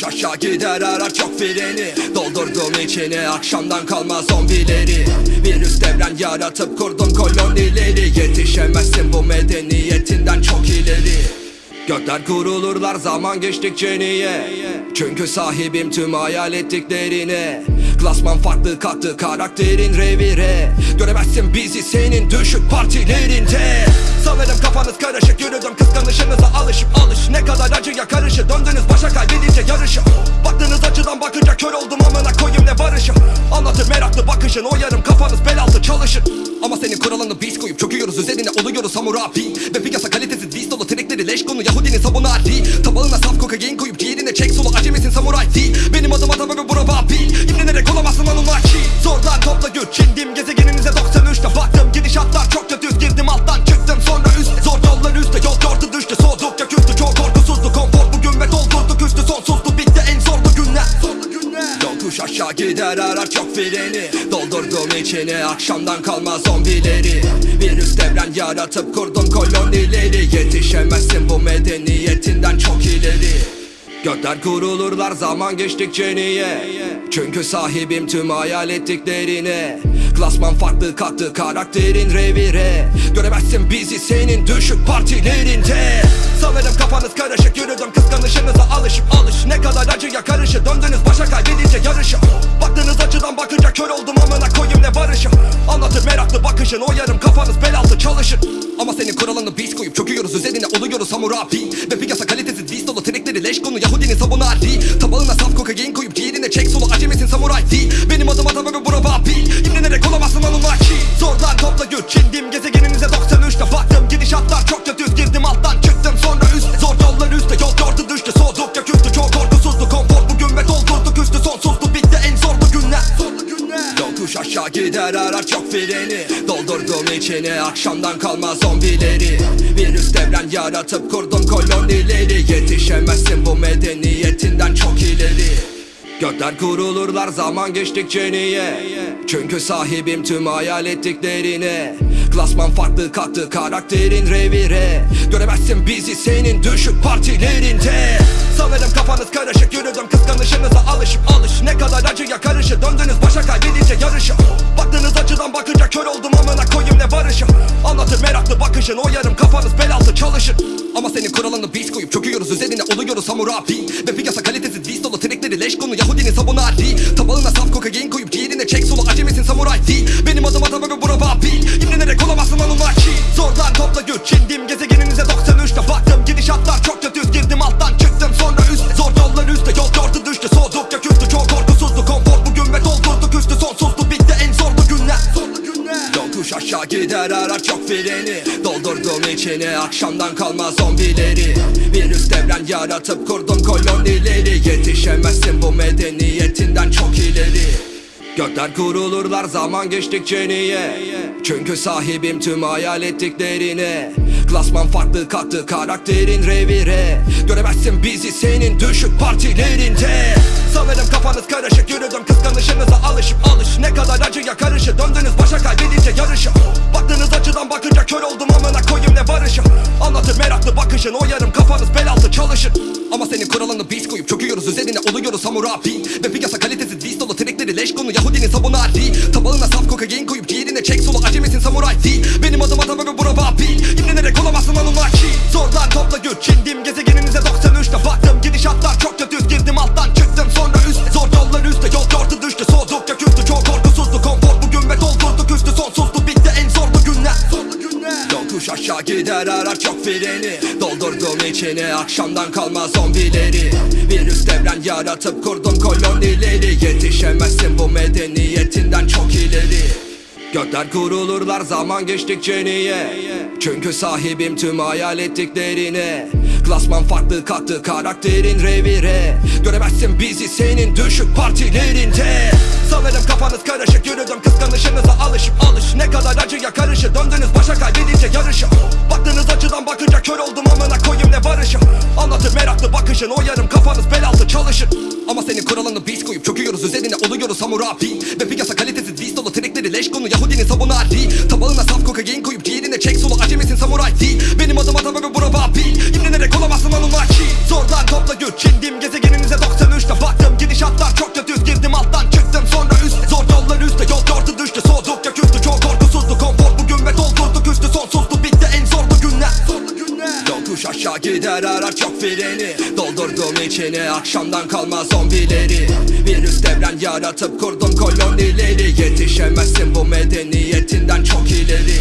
S1: Yokuş aşağı gider arar çok freni. Doldurdum içine akşamdan kalma zombileri. Virüs devren yaratıp kurdum kolonileri. Yetişemezsin bu medeniyetinden çok ileri. Gökler kurulurlar zaman geçtikçe niye? Çünkü sahibim tüm hayal ettiklerine Klasman farklı kalktı karakterin revire Göremezsin bizi senin düşük partilerinde. Sanırım kafanız karışık yürüdüm kıskanışınıza alışıp alış. Ne kadar acıya karışı döndünüz başa kaybedince yarışı. Baktığınız açıdan bakınca kör oldum amına koyayım ne barışı. Anlatır meraklı bakışın o yarım kafanız bel altı çalışın Ama senin kuralını biz koyup çöküyoruz üzerine oluyoruz hamurabi Ve piyasa kalitesiz diz dolu trikleri leş konu Yahudinin sabunu adi Tabağına saf kokain koyup ciğerine çek solu acemisin samuray değil Benim adım adam ve bura babil İmrenerek olamazsın Anunnaki Zordan topla güç çindim gezegeninize 93'te baktım Gidişatlar çok kötü girdim alttan çıktım sonra üst. Zor yollar üstte. Yol gördü düştü. Soğuduk ya küstü. Çok korkusuzdu. Konfor bugün ve doldurduk üstü sonsuzdu. Bitti en zorlu günler. Zorlu günler. Yokuş aşağı gider. Arar çok freni. Doldurdum içine akşamdan kalma zombileri. Virüs devren yaratıp kurdum kolonileri. Yetişemezsin bu medeniyetinden çok ileri. Gökler kurulurlar. Zaman geçtikçe niye Çünkü sahibim tüm hayal ettiklerine Klasman farklı kalktı karakterin revire. Göremezsin bizi senin düşük partilerinde. Sanırım kafanız karışık yürüdüm kıskanışınıza alışıp alış. Ne kadar acıya karışı döndünüz başa kaybedince yarışı. Baktığınız açıdan bakınca kör oldum amına koyayım ne barışı. Anlatır meraklı bakışın o yarım kafanız bel altı çalışın Ama senin kuralını biz koyup çöküyoruz üzerine oluyoruz hamurabi Ve piyasa kalitesiz diz dolu trikleri leş konu Yahudinin sabunu adi Tabağına saf kokain koyup ciğerine çek solu acemisin samuray değil Benim adım adam ve bura babil İmrenerek olamazsın Anunnaki Zordan topla güç çindim gezegeninize 93'te baktım Gidişatlar çok kötü girdim alttan çıktım sonra üst. Zor yollar üstte. Yol gördü düştü soğuduk ya küstü. Çok korkusuzdu. Konfor bugün ve doldurduk üstü sonsuzdu. Bitti en zorlu günler. Zorlu günler. Yokuş aşağı gider. Arar çok freni. Doldurdum içine akşamdan kalma zombileri. Virüs devren yaratıp kurdum kolonileri. Yetişemezsin bu medeniyetinden çok ileri Gökler kurulurlar zaman geçtikçe niye? Çünkü sahibim tüm hayal ettiklerine. Klasman farklı kalktı karakterin revire. Göremezsin bizi senin düşük partilerinde. Sanırım kafanız karışık yürüdüm kıskanışınıza alışıp alış. Ne kadar acıya karışı döndünüz başa kaybedince yarışı. Baktığınız açıdan bakınca kör oldum amına koyayım ne barışı. Anlatır meraklı bakışın o yarım kafanız bel altı çalışın Ama senin kuralını biz koyup çöküyoruz üzerine oluyoruz hamurabi Ve piyasa kalitesiz diz dolu trikleri leş konu Yahudinin sabunu adi Tabağına saf kokain koyup ciğerine çek solu acemisin samuray değil Benim adım adam ve bura babil İmrenerek olamazsın Anunnaki Zordan topla güç çindim. Gezegeninize 93'te baktım. Gidişatlar çok kötü. Girdim alttan çıktım. Sonra üst Zor yollar üstte. Yol gördü düştü. Soğuduk ya küstü. Çok korkusuzdu. Konfor bugün ve doldurduk üstü. Sonsuzdu. Bitti en zorlu günler. Zorlu günler. Yokuş aşağı gider. Arar çok freni İçine akşamdan kalma zombileri. Virüs devren yaratıp kurdum kolonileri. Yetişemezsin bu medeniyetinden çok ileri. Gökler kurulurlar zaman geçtikçe niye? Çünkü sahibim tüm hayal ettiklerine. Klasman farklı kalktı karakterin revire. Göremezsin bizi senin düşük partilerinde Sanırım kafanız karışık yürüdüm kıskanışınıza alışıp alış. Ne kadar acıya karışı döndünüz başa kaybedince yarışı Baktığınız açıdan bakınca kör oldum amına koyayım ne barışı Anlatır meraklı bakışın o yarım kafanız bel altı çalışın Ama senin kuralını biz koyup çöküyoruz üzerine oluyoruz hamurabi Ve piyasa kalitesiz diz dolu trikleri leş konu Yahudinin sabunu adi Tabağına saf kokain koyup ciğerine çek solu acemisin samuray? Değil Benim adım adam ve bura babil İmrenerek olamazsın Anunnaki Zordan topla güç çindim gezegeninize 93'te baktım. Gidişatlar çok kötü. Girdim alttan çıktım. Sonra üst Zor yollar üstte. Yol gördü düştü. Soğuduk ya küstü Çok korkusuzdu. Konfor bugün ve doldurduk. Üstü sonsuzdu Yokuş aşağı gider arar çok freni. Doldurdum içine akşamdan kalma zombileri. Virüs devren yaratıp kurdum kolonileri. Yetişemezsin bu medeniyetinden çok ileri Gökler kurulurlar zaman geçtikçe niye? Çünkü sahibim tüm hayal ettiklerine. Klasman farklı kalktı karakterin revire. Göremezsin bizi senin düşük partilerinde. Sanırım kafanız karışık yürüdüm. Kıskanışınıza alışıp alış. Ne kadar acıya karışı. Döndünüz başa kaybedince yarışı. Baktığınız açıdan bakınca kör oldum amına koyayım ne barışım Anlatır meraklı bakışın o yarım kafanız bel altı çalışır Ama senin kuralını biz koyup çöküyoruz üzerine oluyoruz hamurabi Ve piyasa kalitesiz trikleri leş konu Yahudinin sabunu Ali Tabağına saf kokain koyup ciğerine çek solu acemisin samuray değil. Benim adım atam ve bura babil. İmrenerek olamazsın Anunnaki Zordan topla güç indim gezegeninize 93'te gider arar çok freni. Doldurdum içine akşamdan kalma zombileri. Virüs devren yaratıp kurdum kolonileri. Yetişemezsin bu medeniyetinden çok ileri.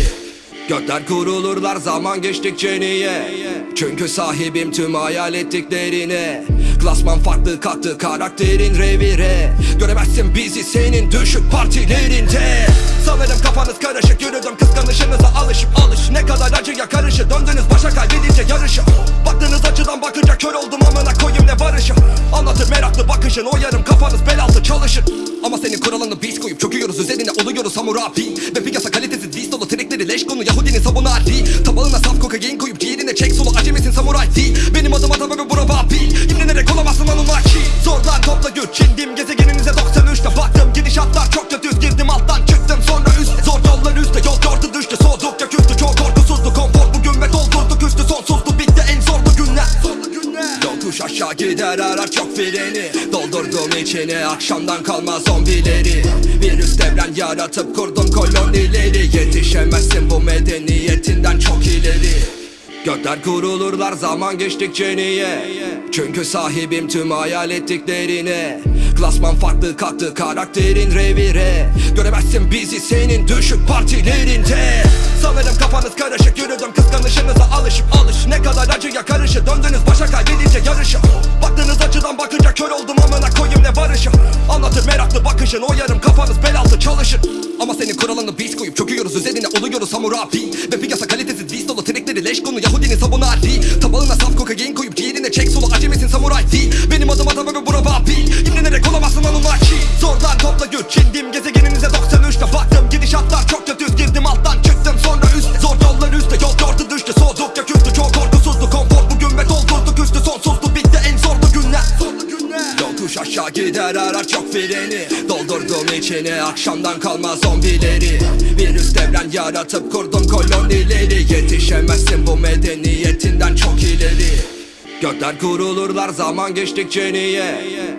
S1: Gökler kurulurlar zaman geçtikçe niye? Çünkü sahibim tüm hayal ettiklerine Klasman farklı kalktı karakterin revire. Göremezsin bizi senin düşük partilerinde. Sanırım kafanız karışık yürüdüm kıskanışınıza alışıp alış. Ne kadar acıya karışı döndünüz başa kaybedince yarışı. Baktığınız açıdan bakınca kör oldum amına koyayım ne barışım Anlatır meraklı bakışın o yarım kafanız bel altı çalışır. Ama senin kuralını biz koyup çöküyoruz üzerine oluyoruz hamurabi Ve piyasa kalitesiz biz dolu trikleri leş konu Yahudinin sabunu Ali Tabağına saf kokain koyup ciğerine çek solu acemisin samuray değil Benim adım atam ve bura babil İmrenerek olamazsın Anunnaki Zordan topla güç indim gezegeninize 93'te baktım Gidişatlar çok kötü girdim alttan çıktım sonra üstte Zor yollar üstte. Yol yordu düştü. Soğuduk ya Gider arar çok freni. Doldurdum içine akşamdan kalma zombileri. Virüs devren yaratıp kurdum kolonileri. Yetişemezsin bu medeniyetinden çok ileri. Gökler kurulurlar zaman geçtikçe niye? Çünkü sahibim tüm hayal ettiklerine. Klasman farklı kalktı karakterin revire. Göremezsin bizi senin düşük partilerinde. Sanırım kafanız karışık yürüdüm kıskanışınıza alışıp alış. Ne kadar acıya karışı döndünüz başa kaybedince yarışı Baktığınız açıdan bakınca kör oldum amına koyayım ne barışım. Anlatır meraklı bakışın o yarım kafanız bel altı çalışır. Ama senin kuralını biz koyup çöküyoruz üzerine oluyoruz hamurabi Ve piyasa kalitesiz biz dolu trikleri leş konu Yahudinin sabunu Ali Tabağına saf kokain koyup ciğerine çek solu acemisin samuray değil Benim adım atam ve bura babil. İmrenerek olamazsın Anunnaki. Zordan topla güç indim gezegeninize gider arar çok freni. Doldurdum içine akşamdan kalma zombileri. Virüs devren yaratıp kurdum kolonileri. Yetişemezsin bu medeniyetinden çok ileri. Gökler kurulurlar zaman geçtikçe niye?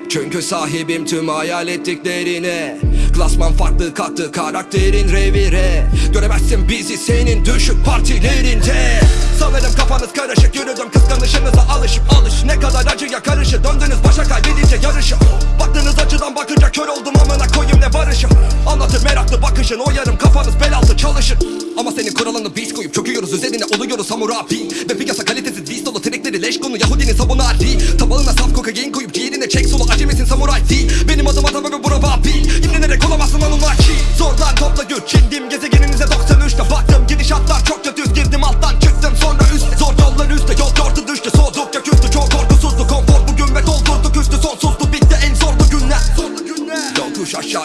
S1: Çünkü sahibim tüm hayal ettiklerine Klasman farklı kalktı karakterin revire. Göremezsin bizi senin düşük partilerinde. Sanırım kafanız karışık yürüdüm kıskanışınıza alışıp alış. Ne kadar acıya karışı döndünüz başa kaybedince yarışı. Baktığınız açıdan bakınca kör oldum amına koyayım ne barışım Anlatır meraklı bakışın o yarım kafanız bel altı çalışır. Ama senin kuralını biz koyup çöküyoruz üzerine oluyoruz hamurabi Ve piyasa kalitesiz biz dolu trikleri leş konu Yahudinin sabunu Ali Tabağına saf kokain koyup ciğerine çek solu acemisin samuray değil. Benim adım atam ve bura babil. İmrenerek olamazsın Anunnaki Zordan topla güç indim gezegeninize 93'te baktım Gidişatlar çok kötü girdim alttan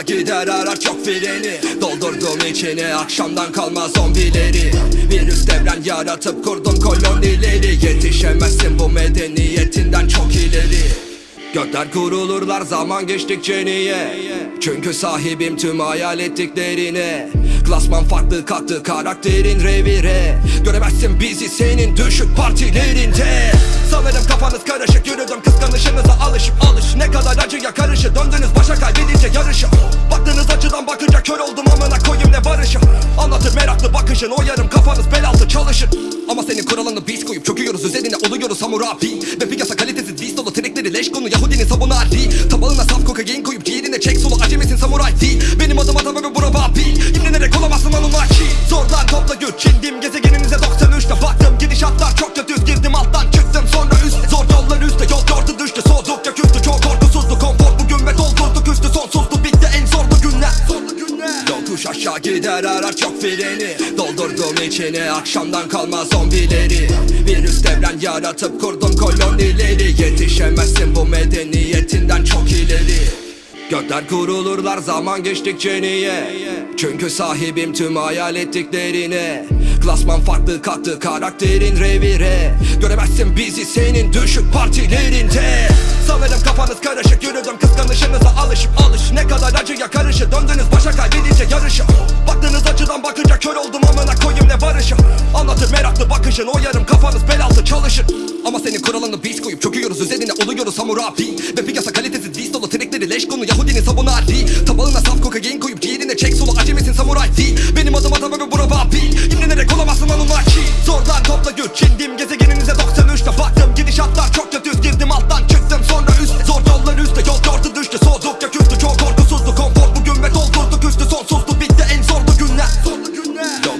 S1: gider arar çok freni. Doldurdum içine akşamdan kalma zombileri. Virüs devren yaratıp kurdum kolonileri. Yetişemezsin bu medeniyetinden çok ileri. Gökler kurulurlar zaman geçtikçe niye? Çünkü sahibim tüm hayal ettiklerine. Klasman farklı kalktı karakterin revire. Göremezsin bizi senin düşük partilerinde Sanırım kafanız karışık yürüdüm kıskanışınıza alışıp alış. Ne kadar acıya karışı döndünüz başa kaybedince yarışı. Baktığınız açıdan bakınca kör oldum amına koyayım ne barışım Anlatır meraklı bakışın o yarım kafanız bel altı çalışır. Ama senin kuralını biz koyup çöküyoruz üzerine oluyoruz hamurabi Ve piyasa kalitesiz biz dolu trikleri leş konu Yahudinin sabunu Ali Tabağına saf kokain koyup ciğerine çek solu acemisin samuray değil Benim adım atam ve bura babil İmrenerek olamazsın Anunnaki Zordan topla güç indim gezegeninize 93'te baktım Gidişatlar çok kötü girdim alttan çıktım. Sonra üstte Zor yollar üstte. Yol yordu düştü soğuduk ya küstü. Çok korkusuzdu konfor bugün ve doldurduk üstü sonsuzdu bitti en zorlu günler. Zorlu günler. Yokuş aşağı gider arar freni. Doldurdum içine akşamdan kalma zombileri. Virüs devren yaratıp kurdum kolonileri. Yetişemezsin bu medeniyetinden çok ileri Gökler kurulurlar zaman geçtikçe niye? Çünkü sahibim tüm hayal ettiklerine. Klasman farklı kalktı karakterin revire. Göremezsin bizi senin düşük partilerinde. Sanırım kafanız karışık yürüdüm kıskanışınıza alışıp alış. Ne kadar acıya karışı döndünüz başa kaybedince yarışı. Baktığınız açıdan bakınca kör oldum amına koyayım ne barışı. Anlatır meraklı bakışın o yarım kafanız bel altı çalışır. Ama senin kuralını biz koyup çöküyoruz üzerine oluyoruz hamurabi Ve piyasa kalitesiz diz dolu trekleri leş konu Yahudinin sabunu Ali Tabağına saf kokain koyup diğerine çek solu acemisin samuray değil. Benim adım adam ve bura babil İmlenerek olamazsın Anunnaki Zordan topla güç indim gezegeninize 93'te baktım Gidişatlar çok kötü. Girdim alttan çıktım. Sonra üstte Zor yollar üstte. Yol gördü düştü. Soğudukça küstü. Çok korkusuzdu. Konfor bugün ve doldurduk üstü Sonsuzdu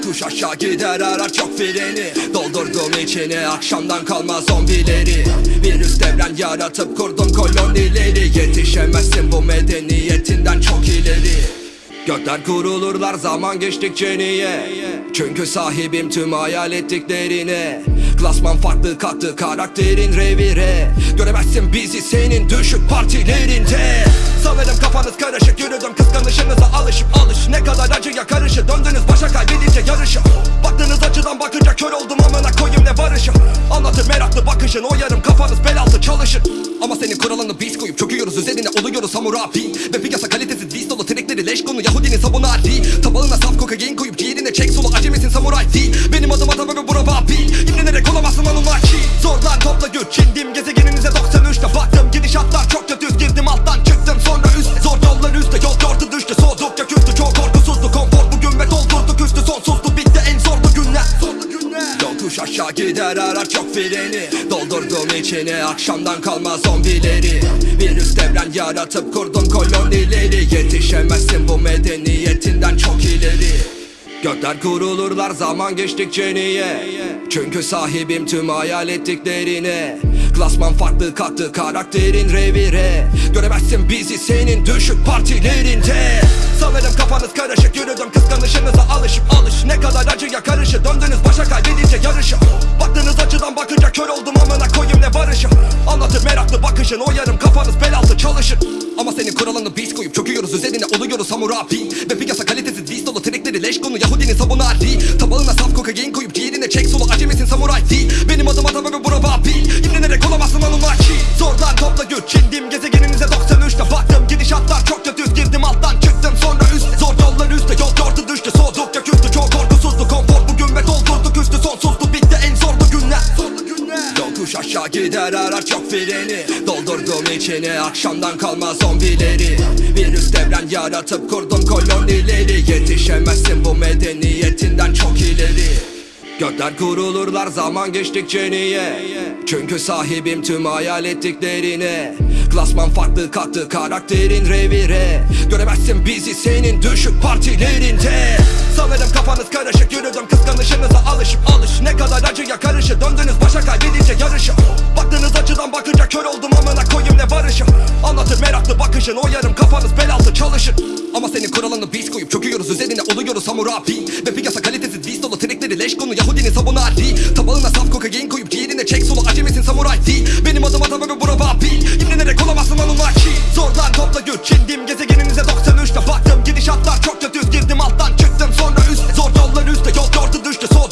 S1: Yokuş aşağı gider arar çok freni. Doldurdum içine akşamdan kalma zombileri. Virüs devren yaratıp kurdum kolonileri. Yetişemezsin bu medeniyetinden çok ileri Gökler kurulurlar zaman geçtikçe niye? Çünkü sahibim tüm hayal ettiklerine. Klasman farklı kalktı karakterin revire. Göremezsin bizi senin düşük partilerinde. Sanırım kafanız karışık yürüdüm kıskanışınıza alışıp alış. Ne kadar acıya karışı döndünüz başa kaybedince yarışı Baktığınız açıdan bakınca kör oldum amına koyayım ne barışı. Anlatır meraklı bakışın o yarım kafanız bel altı çalışır. Ama senin kuralını biz koyup çöküyoruz üzerine oluyoruz hamurabi Ve piyasa kalitesiz diz dolu trekleri leş konu Yahudinin sabunu Ali Tabağına saf kokain koyup ciğerine çek solu acemisin samuray değil. Benim adım adam ve bura babil. İmlenerek olamazsın Anunnaki Zorlan topla güç indim gezegeninize 93'te baktım Gidişatlar çok kötü girdim alttan çıktım sonra üstte Zor yollar üstte. Yol gördü düştü. Soğudukça Yokuş aşağı gider arar çok freni. Doldurdum içine akşamdan kalma zombileri. Virüs devren yaratıp kurdum kolonileri. Yetişemezsin bu medeniyetinden çok ileri. Gökler kurulurlar zaman geçtikçe niye? Çünkü sahibim tüm hayal ettiklerine Klasman farklı kalktı karakterin revire Göremezsin bizi senin düşük partilerinde. Sanırım kafanız karışık yürüdüm kıskanışınıza alışıp alış. Ne kadar acıya karışı döndünüz başa kaybedince yarışı. Baktığınız açıdan bakınca kör oldum amına koyayım ne barışı. Anlatır meraklı bakışın o yarım kafanız bel altı çalışır. Ama senin kuralını biz koyup çöküyoruz üzerine oluyoruz hamurabi Ve piyasa kalitesiz diz dolu trekleri leş konu Yahudinin sabunu Ali Tabağına saf kokain koyup ciğerine çek solu acemisin samuray değil Benim adım adam ve bura babil İmlenerek olamazsın Anunnaki Zordan topla güç indim gezegeninize 93'te baktım Gidişatlar çok kötü girdim alttan çıktım. Sonra üstte Zor yollar üstte. Yol gördü düştü soğudukça küstü. Çok korkusuzdu konfor bugün ve doldurduk üstü Sonsuzdu. Bitti en zorlu günler. Zorlu günler. Yokuş aşağı gider arar çok freni. Doldurdum içine akşamdan kalma zombileri. Virüs devren yaratıp kurdum kolonileri. Yetişemezsin bu medeniyetinden çok ileri. Gökler kurulurlar zaman geçtikçe niye Çünkü sahibim tüm hayal ettiklerine. Klasman farklı kalktı karakterin revire. Göremezsin bizi senin düşük partilerinde. Sanırım kafanız karışık yürüdüm kıskanışınıza alışıp alış. Ne kadar acıya karışı döndünüz başa kaybedince yarışı. Baktığınız açıdan bakınca kör oldum amına koyayım ne barışı Anlatır meraklı bakışın o yarım kafanız bel altı çalışır. Ama senin kuralını biz koyup çöküyoruz üzerine oluyoruz hamurabi Ve piyasa kalitesiz diz dolu trekleri leş konu Yahudinin sabunu Ali Tabağına saf kokain koyup ciğerine çek solu acemisin samuray değil Benim adım adam ve bura babil İmlenerek olamazsın Anunnaki Zorlan topla güç indim gezegeninize 93'te baktım Gidişatlar çok kötü. Girdim alttan çıktım sonra üstte Zor yollar üstte. Yol gördü düştü. Soğudukça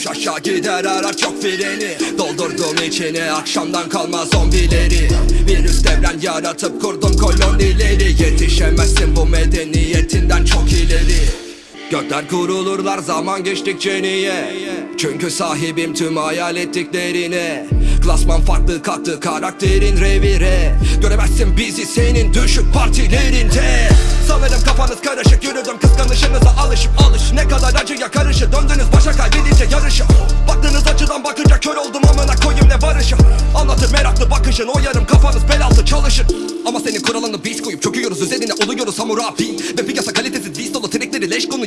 S1: Yokuş aşağı gider arar çok freni. Doldurdum içine akşamdan kalma zombileri. Virüs devren yaratıp kurdum kolonileri. Yetişemezsin bu medeniyetinden çok ileri Gökler kurulurlar zaman geçtikçe niye? Çünkü sahibim tüm hayal ettiklerine. Klasman farklı kalktı karakterin revire. Göremezsin bizi senin düşük partilerinde. Sanırım kafanız karışık yürüdüm kıskanışınıza alışıp alış. Ne kadar acıya karışı döndünüz başa kaybedince yarışı Baktığınız açıdan bakınca kör oldum amına koyayım ne barışı. Anlatır meraklı bakışın o yarım kafanız bel altı çalışır. Ama senin kuralını biz koyup çöküyoruz üzerine oluyoruz hamurabi Ve piyasa kalitesiz diz dolu trekleri leş konu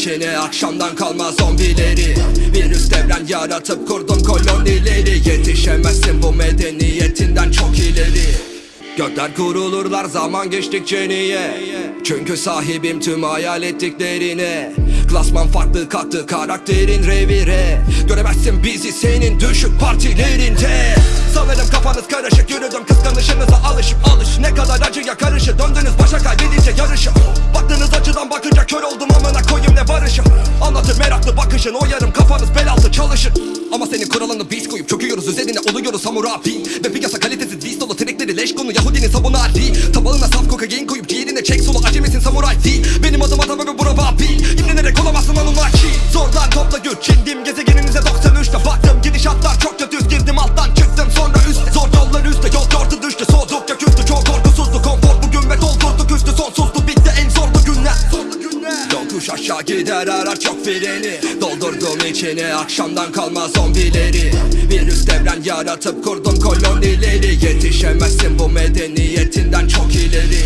S1: İçine akşamdan kalma zombileri. Virüs devren yaratıp kurdum kolonileri. Yetişemezsin bu medeniyetinden çok ileri. Gökler kurulurlar zaman geçtikçe niye? Çünkü sahibim tüm hayal ettiklerine Klasman farklı kalktı karakterin revire Göremezsin bizi senin düşük partilerinde. Sanırım kafanız karışık yürüdüm kıskanışınıza alışıp alış. Ne kadar acıya karışır döndünüz başa kaybedince yarışı. Baktığınız açıdan bakınca kör oldum amına koyayım ne barışı. Anlatır meraklı bakışın o yarım kafanız bel altı çalışır. Ama senin kuralını biz koyup çöküyoruz üzerine oluyoruz hamurabi Ve piyasa kalitesiz diz dolu trekleri leş konu Yahudinin sabunu Ali Tabağına saf kokain koyup ciğerine çek solu. Acemisin samuray değil. Benim adım adam ve bura vabil İmrenerek olamazsın Anunnaki Zordan topla güç indim gezegeninize 93'te baktım Gidişatlar çok kötü. Girdim alttan aşağı gider arar çok freni. Doldurdum içine akşamdan kalma zombileri. Virüs devren yaratıp kurdum kolonileri. Yetişemezsin bu medeniyetinden çok ileri.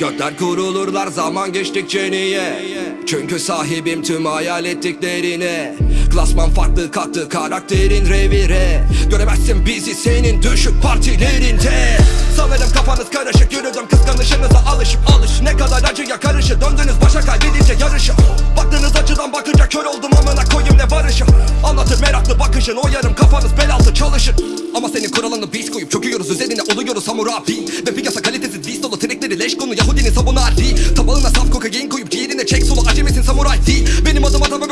S1: Gökler kurulurlar zaman geçtikçe niye? Çünkü sahibim tüm hayal ettiklerine Klasman farklı kalktı karakterin revire. Göremezsin bizi senin düşük partilerinde. Sanırım kafanız karışık yürüdüm kıskanışınıza alışıp alış. Ne kadar acıya karışır döndünüz başa kaybedince yarışı. Baktığınız açıdan bakınca kör oldum amına koyayım ne barışı. Anlatır meraklı bakışın o yarım kafanız bel altı çalışır. Ama senin kuralını biz koyup çöküyoruz üzerine oluyoruz hamurabi Ve piyasa kalitesiz diz dolu trekleri leş konu Yahudinin sabunu Ali Tabağına saf kokain koyup ciğerine çek solu acemisin samuray değil Benim adım adam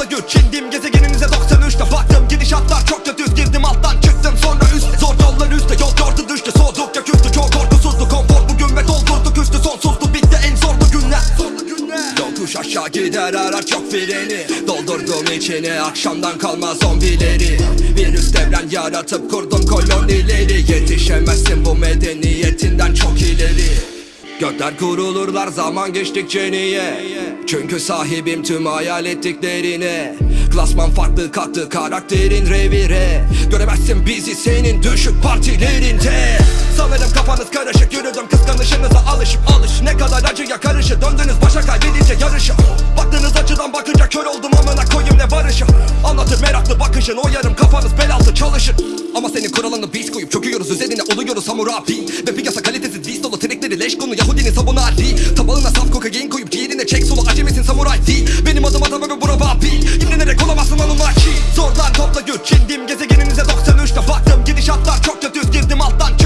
S1: Topla güç indim gezegeninize 93'te baktım Gidişatlar çok kötü girdim alttan çıktım sonra üst. Zor yollar üstte yol yordu düştü soğudukça küstü Çok korkusuzdu konfor bugün ve doldurduk üstü Sonsuzdu. Bitti en zorlu günler. Zorlu Yokuş aşağı gider arar çok freni. Doldurdum içine akşamdan kalma zombileri. Virüs devren yaratıp kurdum kolonileri. Yetişemezsin bu medeniyetinden çok ileri Gökler kurulurlar zaman geçtikçe niye? Çünkü sahibim tüm hayal ettiklerine. Klasman farklı kalktı karakterin revire. Göremezsin bizi senin düşük partilerinde Sanırım kafanız karışık. Yürüdüm kıskanışınıza alışıp alış. Ne kadar acıya karışır. Döndünüz başa kaybedince yarışı. Baktığınız açıdan bakınca kör oldum amına koyayım ne barışı. Anlatır meraklı bakışın o yarım kafanız bel altı çalışır. Ama senin kuralını biz koyup çöküyoruz. Üzerine oluyoruz hamurabi Ve piyasa kalitesiz diz dolu trekleri leş konu. Yahudinin sabunu Ali Tabağına saf kokain koyup ciğerine çek solu acemisin samuray değil Benim adım adam ve bura vabil İmrenerek olamazsın Anunnaki Zordan topla güç indim gezegeninize 93'te baktım Gidişatlar çok kötü. Girdim alttan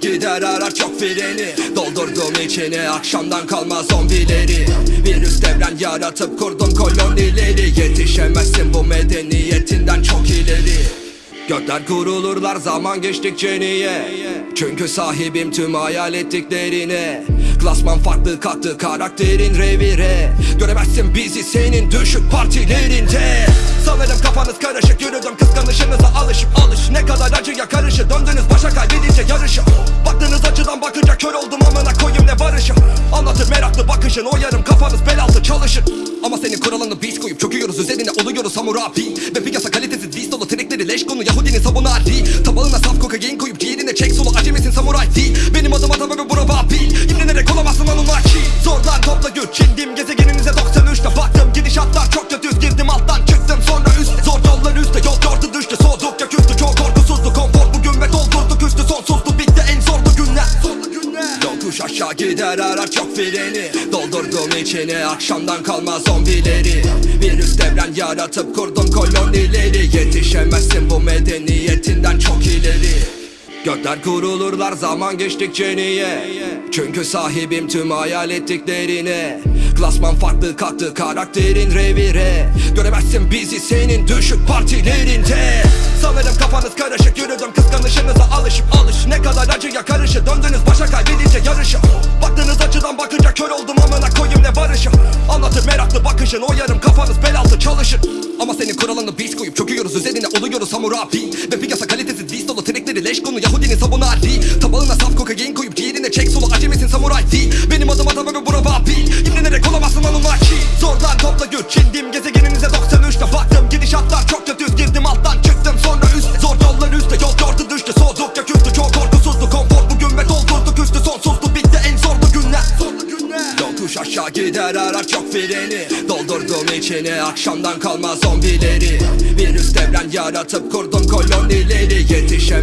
S1: Gider arar çok freni. Doldurdum içine akşamdan kalma zombileri. Virüs devren yaratıp kurdum kolonileri. Yetişemezsin bu medeniyetinden çok ileri. Gökler kurulurlar zaman geçtikçe niye? Çünkü sahibim tüm hayal ettiklerine Klasman farklı kalktı karakterin revire Göremezsin bizi senin düşük partilerinde. Sanırım kafanız karışık yürüdüm kıskanışınıza alışıp alış. Ne kadar acıya karışır döndünüz başa kaybedince yarışı. Baktığınız açıdan bakınca kör oldum amına koyayım ne barışı. Anlatır meraklı bakışın o yarım kafanız bel altı çalışır. Ama senin kuralını biz koyup çöküyoruz üzerine oluyoruz hamurabi Ve piyasa kalitesiz diz dolu trekleri leş konu Yahudinin sabunu Ali Tabağına saf kokain koyup ciğerine çek solu acemisin samuray değil Benim adım adam ve bura vabil İmrenerek olamazsın Anunnaki Zordan topla güç indim gezegeninize 93'te baktım Gidişatlar çok kötü. Girdim alttan çıktım sonra üst. Zor yollar üstte. Yol yordu düştü. Soğudukça küstü. Çok korkusuzdu. Konfor Yokuş aşağı gider arar çok freni. Doldurdum içine akşamdan kalma zombileri. Virüs devren yaratıp kurdum kolonileri. Yetişemezsin bu medeniyetinden çok ileri. Gökler kurulurlar zaman geçtikçe niye? Çünkü sahibim tüm hayal ettiklerine Klasman farklı kalktı karakterin revire. Göremezsin bizi senin düşük partilerinde. Sanırım kafanız karışık yürüdüm kıskanışınıza alışıp alış. Ne kadar acıya karışır döndünüz başa kaybedince yarışı. Baktığınız açıdan bakınca kör oldum amına koyayım ne barışı. Anlatır meraklı bakışın O yarım kafanız bel altı çalışır Ama senin kuralını biz koyup çöküyoruz Üzerine oluyoruz hamurabi Ve piyasa kalitesiz diz dolu Trekleri leş konu Yahudinin sabunu Ali Tabağına saf kokain koyup ciğerine çek solu Acemisin samuray değil Benim adım adam ve bura babil İmrenerek olamazsın Anunnaki Zorlan topla güç Çindim gezegeninize 93'te baktım. Gidişatlar çok kötü girdim alttan çıktım sonra üst. Zor yollar üstte. Yol yordu düştü. Soğuduk ya küstü çok korkusuzdu. Konfor bugün ve doldurduk üstü. Sonsuzdu. Bitti en zorlu günler. Zorlu günler. Yokuş aşağı gider. Araç çok freni. Doldurdum içine akşamdan kalma zombileri. Virüs devren yaratıp kurdum kolonileri. Yetişemezsin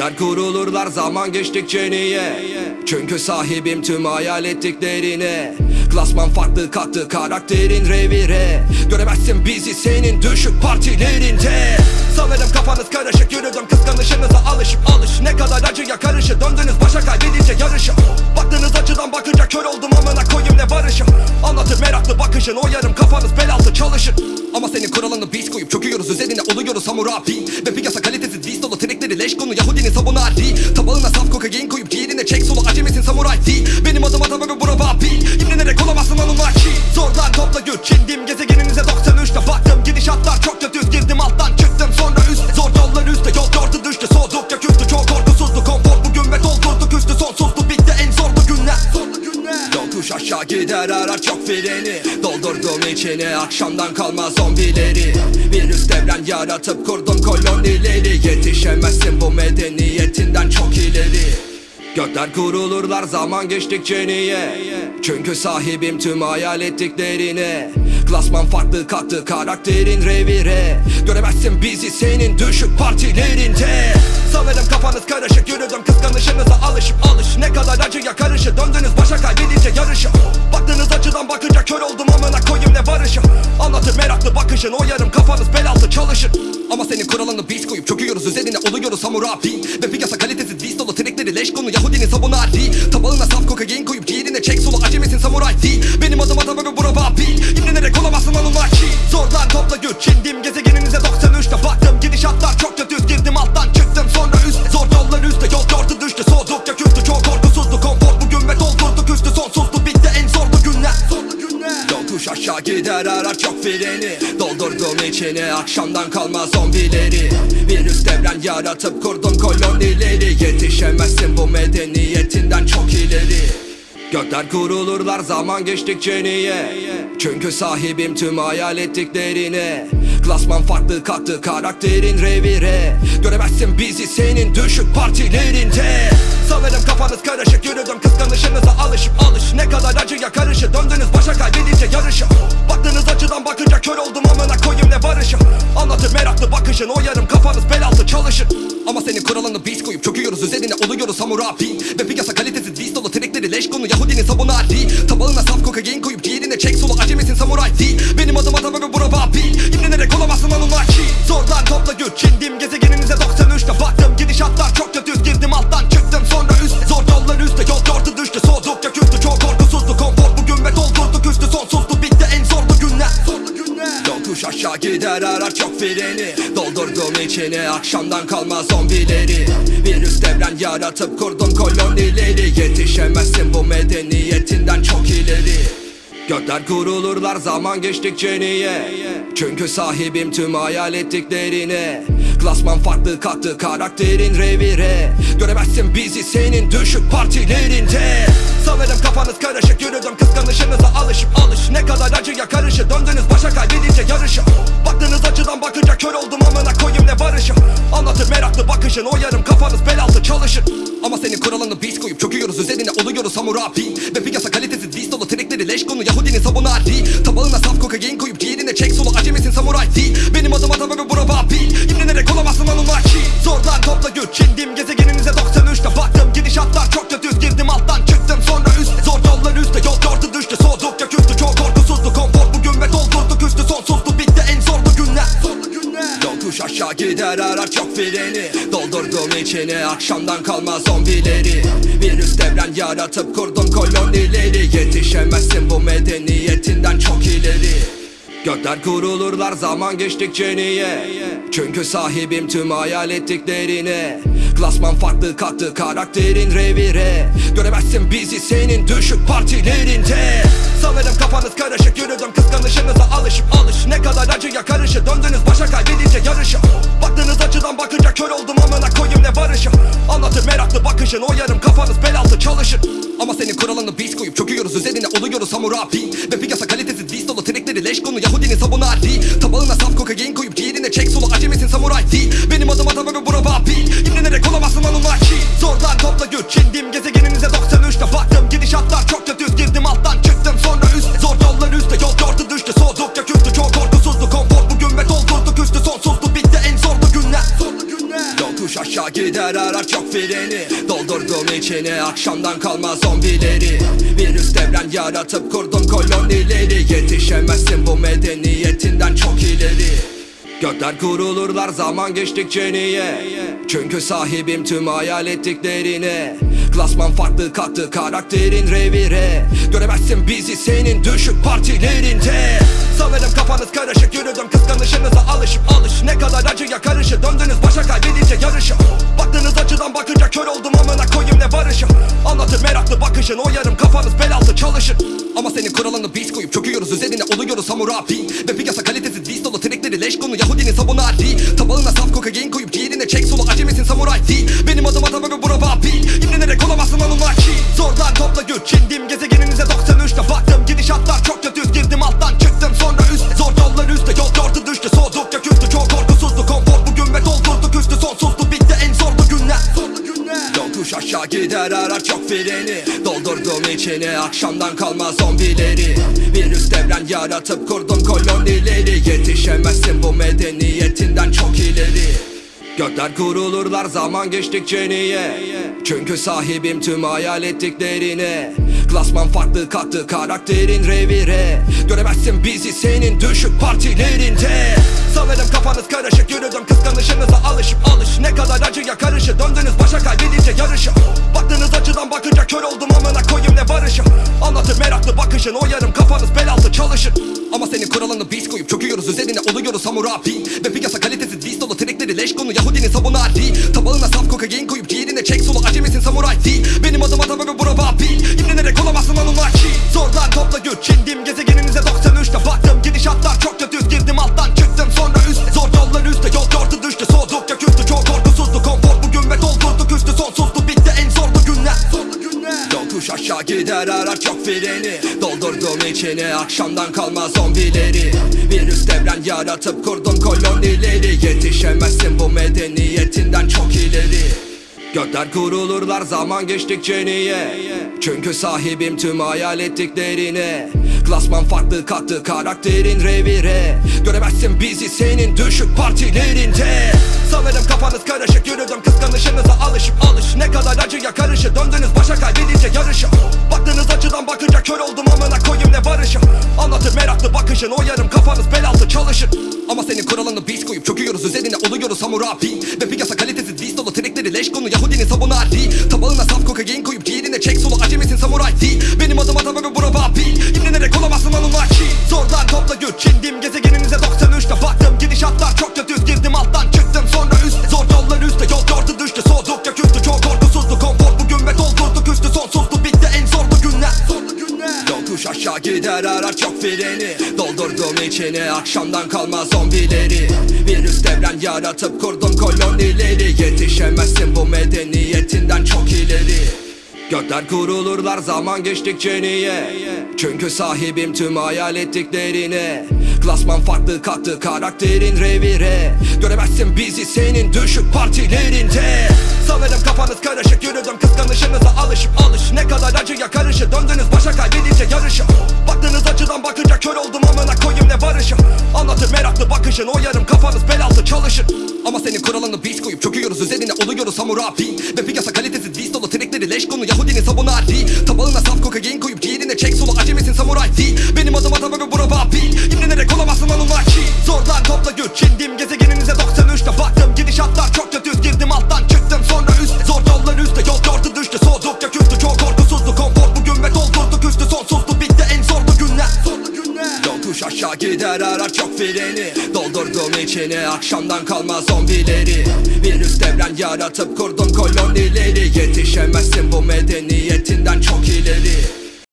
S1: Gökler kurulurlar zaman geçtikçe niye? Çünkü sahibim tüm hayal ettiklerine. Klasman farklı kattı karakterin revire. Göremezsin bizi senin düşük partilerinde. Sanırım kafanız karışık yürüdüm kıskanışınıza alışıp alış. Ne kadar acıya karışı döndünüz başa kaybedince yarışı. Baktığınız açıdan bakınca kör oldum amına koyayım ne barışım Anlatır meraklı bakışın o yarım kafanız bel altı çalışır Ama senin kuralını biz koyup çöküyoruz. Üzerine oluyoruz hamurabi Ve piyasa kalitesiz diz dolu trekleri leş konu. Yahudinin sabunu Ali Tabağına saf kokain koyup ciğerine çek solu Acemisin samuray değil Benim adım adam ve bura babil İmrenerek olamazsın Anunnaki Zorlan topla güç Çindim gezegeninize 93'te baktım. Gidişatlar çok kötü girdim alttan çıktım. Sonra üst Zor yollar üstte. Yol yordu düştü Soğuduk ya küstü. Çok korkusuzdu Konfor bugün ve doldurduk üstü. Sonsuzdu Yokuş aşağı gider arar çok freni. Doldurdum içine akşamdan kalma zombileri. Virüs devren yaratıp kurdum kolonileri. Yetişemezsin bu medeniyetinden çok ileri Gökler kurulurlar zaman geçtikçe niye? Çünkü sahibim tüm hayal ettiklerine. Klasman farklı kattı karakterin revire. Göremezsin bizi senin düşük partilerinde. Sanırım kafanız karışık yürüdüm kıskanışınıza alışıp alış. Ne kadar acıya karışı döndünüz başa kaybedince yarışı. Baktığınız açıdan bakınca kör oldum amına koyayım ne barışı. Anlatır meraklı bakışın o yarım kafanız bel altı çalışır. Ama senin kuralını biz koyup çöküyoruz üzerine oluyoruz hamurabi Ve piyasa kalitesiz diz dolu trekleri leş konu Yahudinin sabunu Ali Tabağına saf kokain koyup ciğerine çek solu Acemisin samuray değil Benim adım adam ve bura babil İmrenerek olamazsın Anunnaki Zorlan topla güç Çindim gezegeninize 93'te baktım Gidişatlar çok kötü girdim alttan çıktım sonra üst. Zor yollar üstte. Yol yordu düştü Gider arar çok freni. Doldurdum içine akşamdan kalma zombileri. Virüs devren yaratıp kurdum kolonileri. Yetişemezsin bu medeniyetinden çok ileri. Gökler kurulurlar zaman geçtikçe niye? Çünkü sahibim tüm hayal ettiklerine. Klasman farklı kattı karakterin revire. Göremezsin bizi senin düşük partilerinde Sanırım kafanız karışık yürüdüm kıskanışınıza alışıp alış. Ne kadar acıya karışı döndünüz başa kaybedince yarışı Baktığınız açıdan bakınca kör oldum amına koyayım ne barışı. Anlatır meraklı bakışın o yarım kafanız bel altı çalışır. Ama senin kuralını biz koyup çöküyoruz üzerine oluyoruz hamurabi Ve piyasa kalitesiz diz dolu trekleri leş konu Yahudinin sabunu Ali Tabağına saf kokain koyup ciğerine çek solu Acemisin samuray. Değil Benim adım adam ve bura babil İmrenerek olamazsın Anunnaki Zorlan topla güç Çindim gezegeninize 93'te baktım Gidişatlar çok kötü girdim alttan yordu düştü Soğuduk ya küstü çok korkusuzdu Konfor bugün ve doldurduk üstü sonsuzdu. Bitti en zorlu günler. Yokuş aşağı gider arar çok freni. Doldurdum içine akşamdan kalma zombileri. Virüs devren yaratıp kurdum kolonileri. Yetişemezsin bu medeniyetinden çok ileri Gökler kurulurlar zaman geçtikçe niye? Çünkü sahibim tüm hayal ettiklerine. Klasman farklı kattı karakterin revire. Göremezsin bizi senin düşük partilerinde. Sanırım kafanız karışık yürüdüm kıskanışınıza alışıp alış. Ne kadar acıya karışı döndünüz başa kaybedince yarışı. Baktığınız açıdan bakınca kör oldum amına koyayım ne barışım Anlatır meraklı bakışın o yarım kafanız bel çalışır. Ama senin kuralını biz koyup çöküyoruz üzerine oluyoruz hamurabi Ve piyasa kalitesiz diz dolu trekleri leş konu Yahudinin sabunu Ali Tabağına saf kokain koyup ciğerine çek. Solu Acemisin samuray değil Benim adım adam ve bura babil İmrenerek olamazsın Anunnaki. Zorlan topla güç Çindim gezegeninize 93'te gider arar çok freni. Doldurdum içine akşamdan kalma zombileri. Virüs devren yaratıp kurdum kolonileri. Yetişemezsin bu medeniyetinden çok ileri. Gökler kurulurlar zaman geçtikçe niye? Çünkü sahibim tüm hayal ettiklerine Klasman farklı kalktı karakterin revire. Göremezsin bizi senin düşük partilerinde. Sanırım kafanız karışık yürüdüm kıskanışınıza alışıp alış. Ne kadar acıya karışı döndünüz başa kaybedince yarışı. Baktığınız açıdan bakınca kör oldum amına koyayım ne barışı. Anlatır meraklı bakışın o yarım kafanız bel altı çalışır. Ama senin kuralını biz koyup çöküyoruz üzerine oluyoruz hamurabi Ve piyasa kalitesiz biz dolu leş konu Yahudinin sabunu Ali Tabağına saf kokain koyup ciğerine çek solu acemisin samuray değil. Benim adım adam ve bura babil İmrenerek olamazsın Anunnaki Zordan topla güç indim gezegeninize 93'te baktım Gidişatlar çok kötü. Girdim alttan çıktım sonra üst. Zor yollar üstte. Yol yordu düştü. Soğudukça Aşağı gider arar çok freni. Doldurdum içine akşamdan kalma zombileri. Virüs devren yaratıp kurdum kolonileri. Yetişemezsin bu medeniyetinden çok ileri Gökler kurulurlar zaman geçtikçe niye? Çünkü sahibim tüm hayal ettiklerine. Klasman farklı kalktı karakterin revire. Göremezsin bizi senin düşük partilerinde. Sanırım kafanız karışık yürüdüm kıskanışınıza alışıp alış. Ne kadar acıya karışı döndünüz başa kaybedince yarışı. Baktığınız açıdan bakınca kör oldum amına koyayım ne barışı. Anlatır meraklı bakışın o yarım kafanız bel altı çalışır. Ama senin kuralını biz koyup çöküyoruz üzerine oluyoruz hamurabi Ve piyasa kalitesiz biz dolu trekleri leş konu Yahudinin sabunu Ali Tabağına saf kokain koyup ciğerine çek solu acemisin samuray değil. Benim adım adam ve bura babil. İmrenerek olamazsın Anunnaki Zordan topla güç indim gezegeninize 93'te baktım Gidişatlar çok kötü gider arar çok freni. Doldurdum içine akşamdan kalma zombileri. Virüs devren yaratıp kurdum kolonileri. Yetişemezsin bu medeniyetinden çok ileri. Gökler kurulurlar zaman geçtikçe niye? Çünkü sahibim tüm hayal ettiklerine Klasman farklı kalktı karakterin revire Göremezsin bizi senin düşük partilerinde. Sanırım kafanız karışık yürüdüm kıskanışınıza alışıp alış. Ne kadar acıya karışı döndünüz başa kaybedince yarışı. Baktığınız açıdan bakınca kör oldum amına koyayım ne barışı. Anlatır meraklı bakışın o yarım kafanız bel altı çalışır. Ama senin kuralını biz koyup çöküyoruz üzerine oluyoruz hamurabi Ve piyasa kalitesiz biz dolu trekleri leş konu Yahudinin sabunu Ali Tabağına saf kokain koyup ciğerine çek solu acemisin samuray değil Benim adım adam ve bura babil İmrenerek olamazsın Anunnaki Zordan topla güç indim gezegeninize 93'te baktım Gidişatlar çok kötü girdim alttan çıktım. Sonra üst Zor yollar üstte yol yordu düştü. Soğudukça Yokuş aşağı gider arar çok freni. Doldurdum içine akşamdan kalma zombileri. Virüs devren yaratıp kurdum kolonileri. Yetişemezsin bu medeniyetinden çok ileri. Gökler kurulurlar zaman geçtikçe niye? Çünkü sahibim tüm hayal ettiklerine. Klasman farklı kalktı karakterin revire. Göremezsin bizi senin düşük partilerinde. Kafanız karışık yürüdüm kıskanışınıza alışıp alış. Ne kadar acıya karışı döndünüz başa kaybedince yarışı. Baktığınız açıdan bakınca kör oldum amına koyayım ne barışı. Anlatır meraklı bakışın o yarım kafanız bel altı çalışır. Ama senin kuralını biz koyup çöküyoruz üzerine oluyoruz hamurabi Ve piyasa kalitesiz biz dolu trekleri leş konu Yahudinin sabunu Ali Tabağına saf kokain koyup ciğerine çek solu acemisin samuray değil Benim adım adam ve bura babil. İmrenerek olamazsın Anunnaki Zordan topla güç indim gezegeninize 93'te baktım. Gidişatlar çok kötü girdim alttan çıktım. Sonra aşağı gider arar çok freni. Doldurdum içine akşamdan kalma zombileri. Virüs devren yaratıp kurdum kolonileri. Yetişemezsin bu medeniyetinden çok ileri. Gökler kurulurlar zaman geçtikçe niye? Çünkü sahibim tüm hayal ettiklerine Klasman farklı kalktı karakterin revire. Göremezsin bizi senin düşük partilerinde. Sanırım kafanız karışık yürüdüm kıskanışınıza alışıp alış. Ne kadar acıya karışı döndünüz başa kaybedince yarışı Baktığınız açıdan bakınca kör oldum amına koyayım ne barışı. Anlatır meraklı bakışın o yarım kafanız bel altı çalışır. Ama senin kuralını biz koyup çöküyoruz üzerine oluyoruz hamurabi Ve piyasa kalitesiz biz dolu trekleri leş konu Yahudinin sabunu Ali Tabağına saf kokain koyup ciğerine çek solu acemisin samuray değil Benim adım adam ve bura babil Bulamazsın onunla ki. Zordan topla güç Çindim gezegeninize 93'te baktım Gidişatlar çok kötü. Girdim alttan çıktım sonra üst. Zor yollar üstte. Yol gördü düştü. Soğudukça küstü. Çok korkusuzdu. Konfor bugün ve doldurduk üstü Sonsuzdu. Bitti en zorlu günler. Zorlu günler. Yokuş aşağı gider. Arar çok freni. Doldurdum içine akşamdan kalma zombileri. Virüs devren yaratıp kurdum kolonileri. Yetişemezsin bu medeniyetinden çok ileri.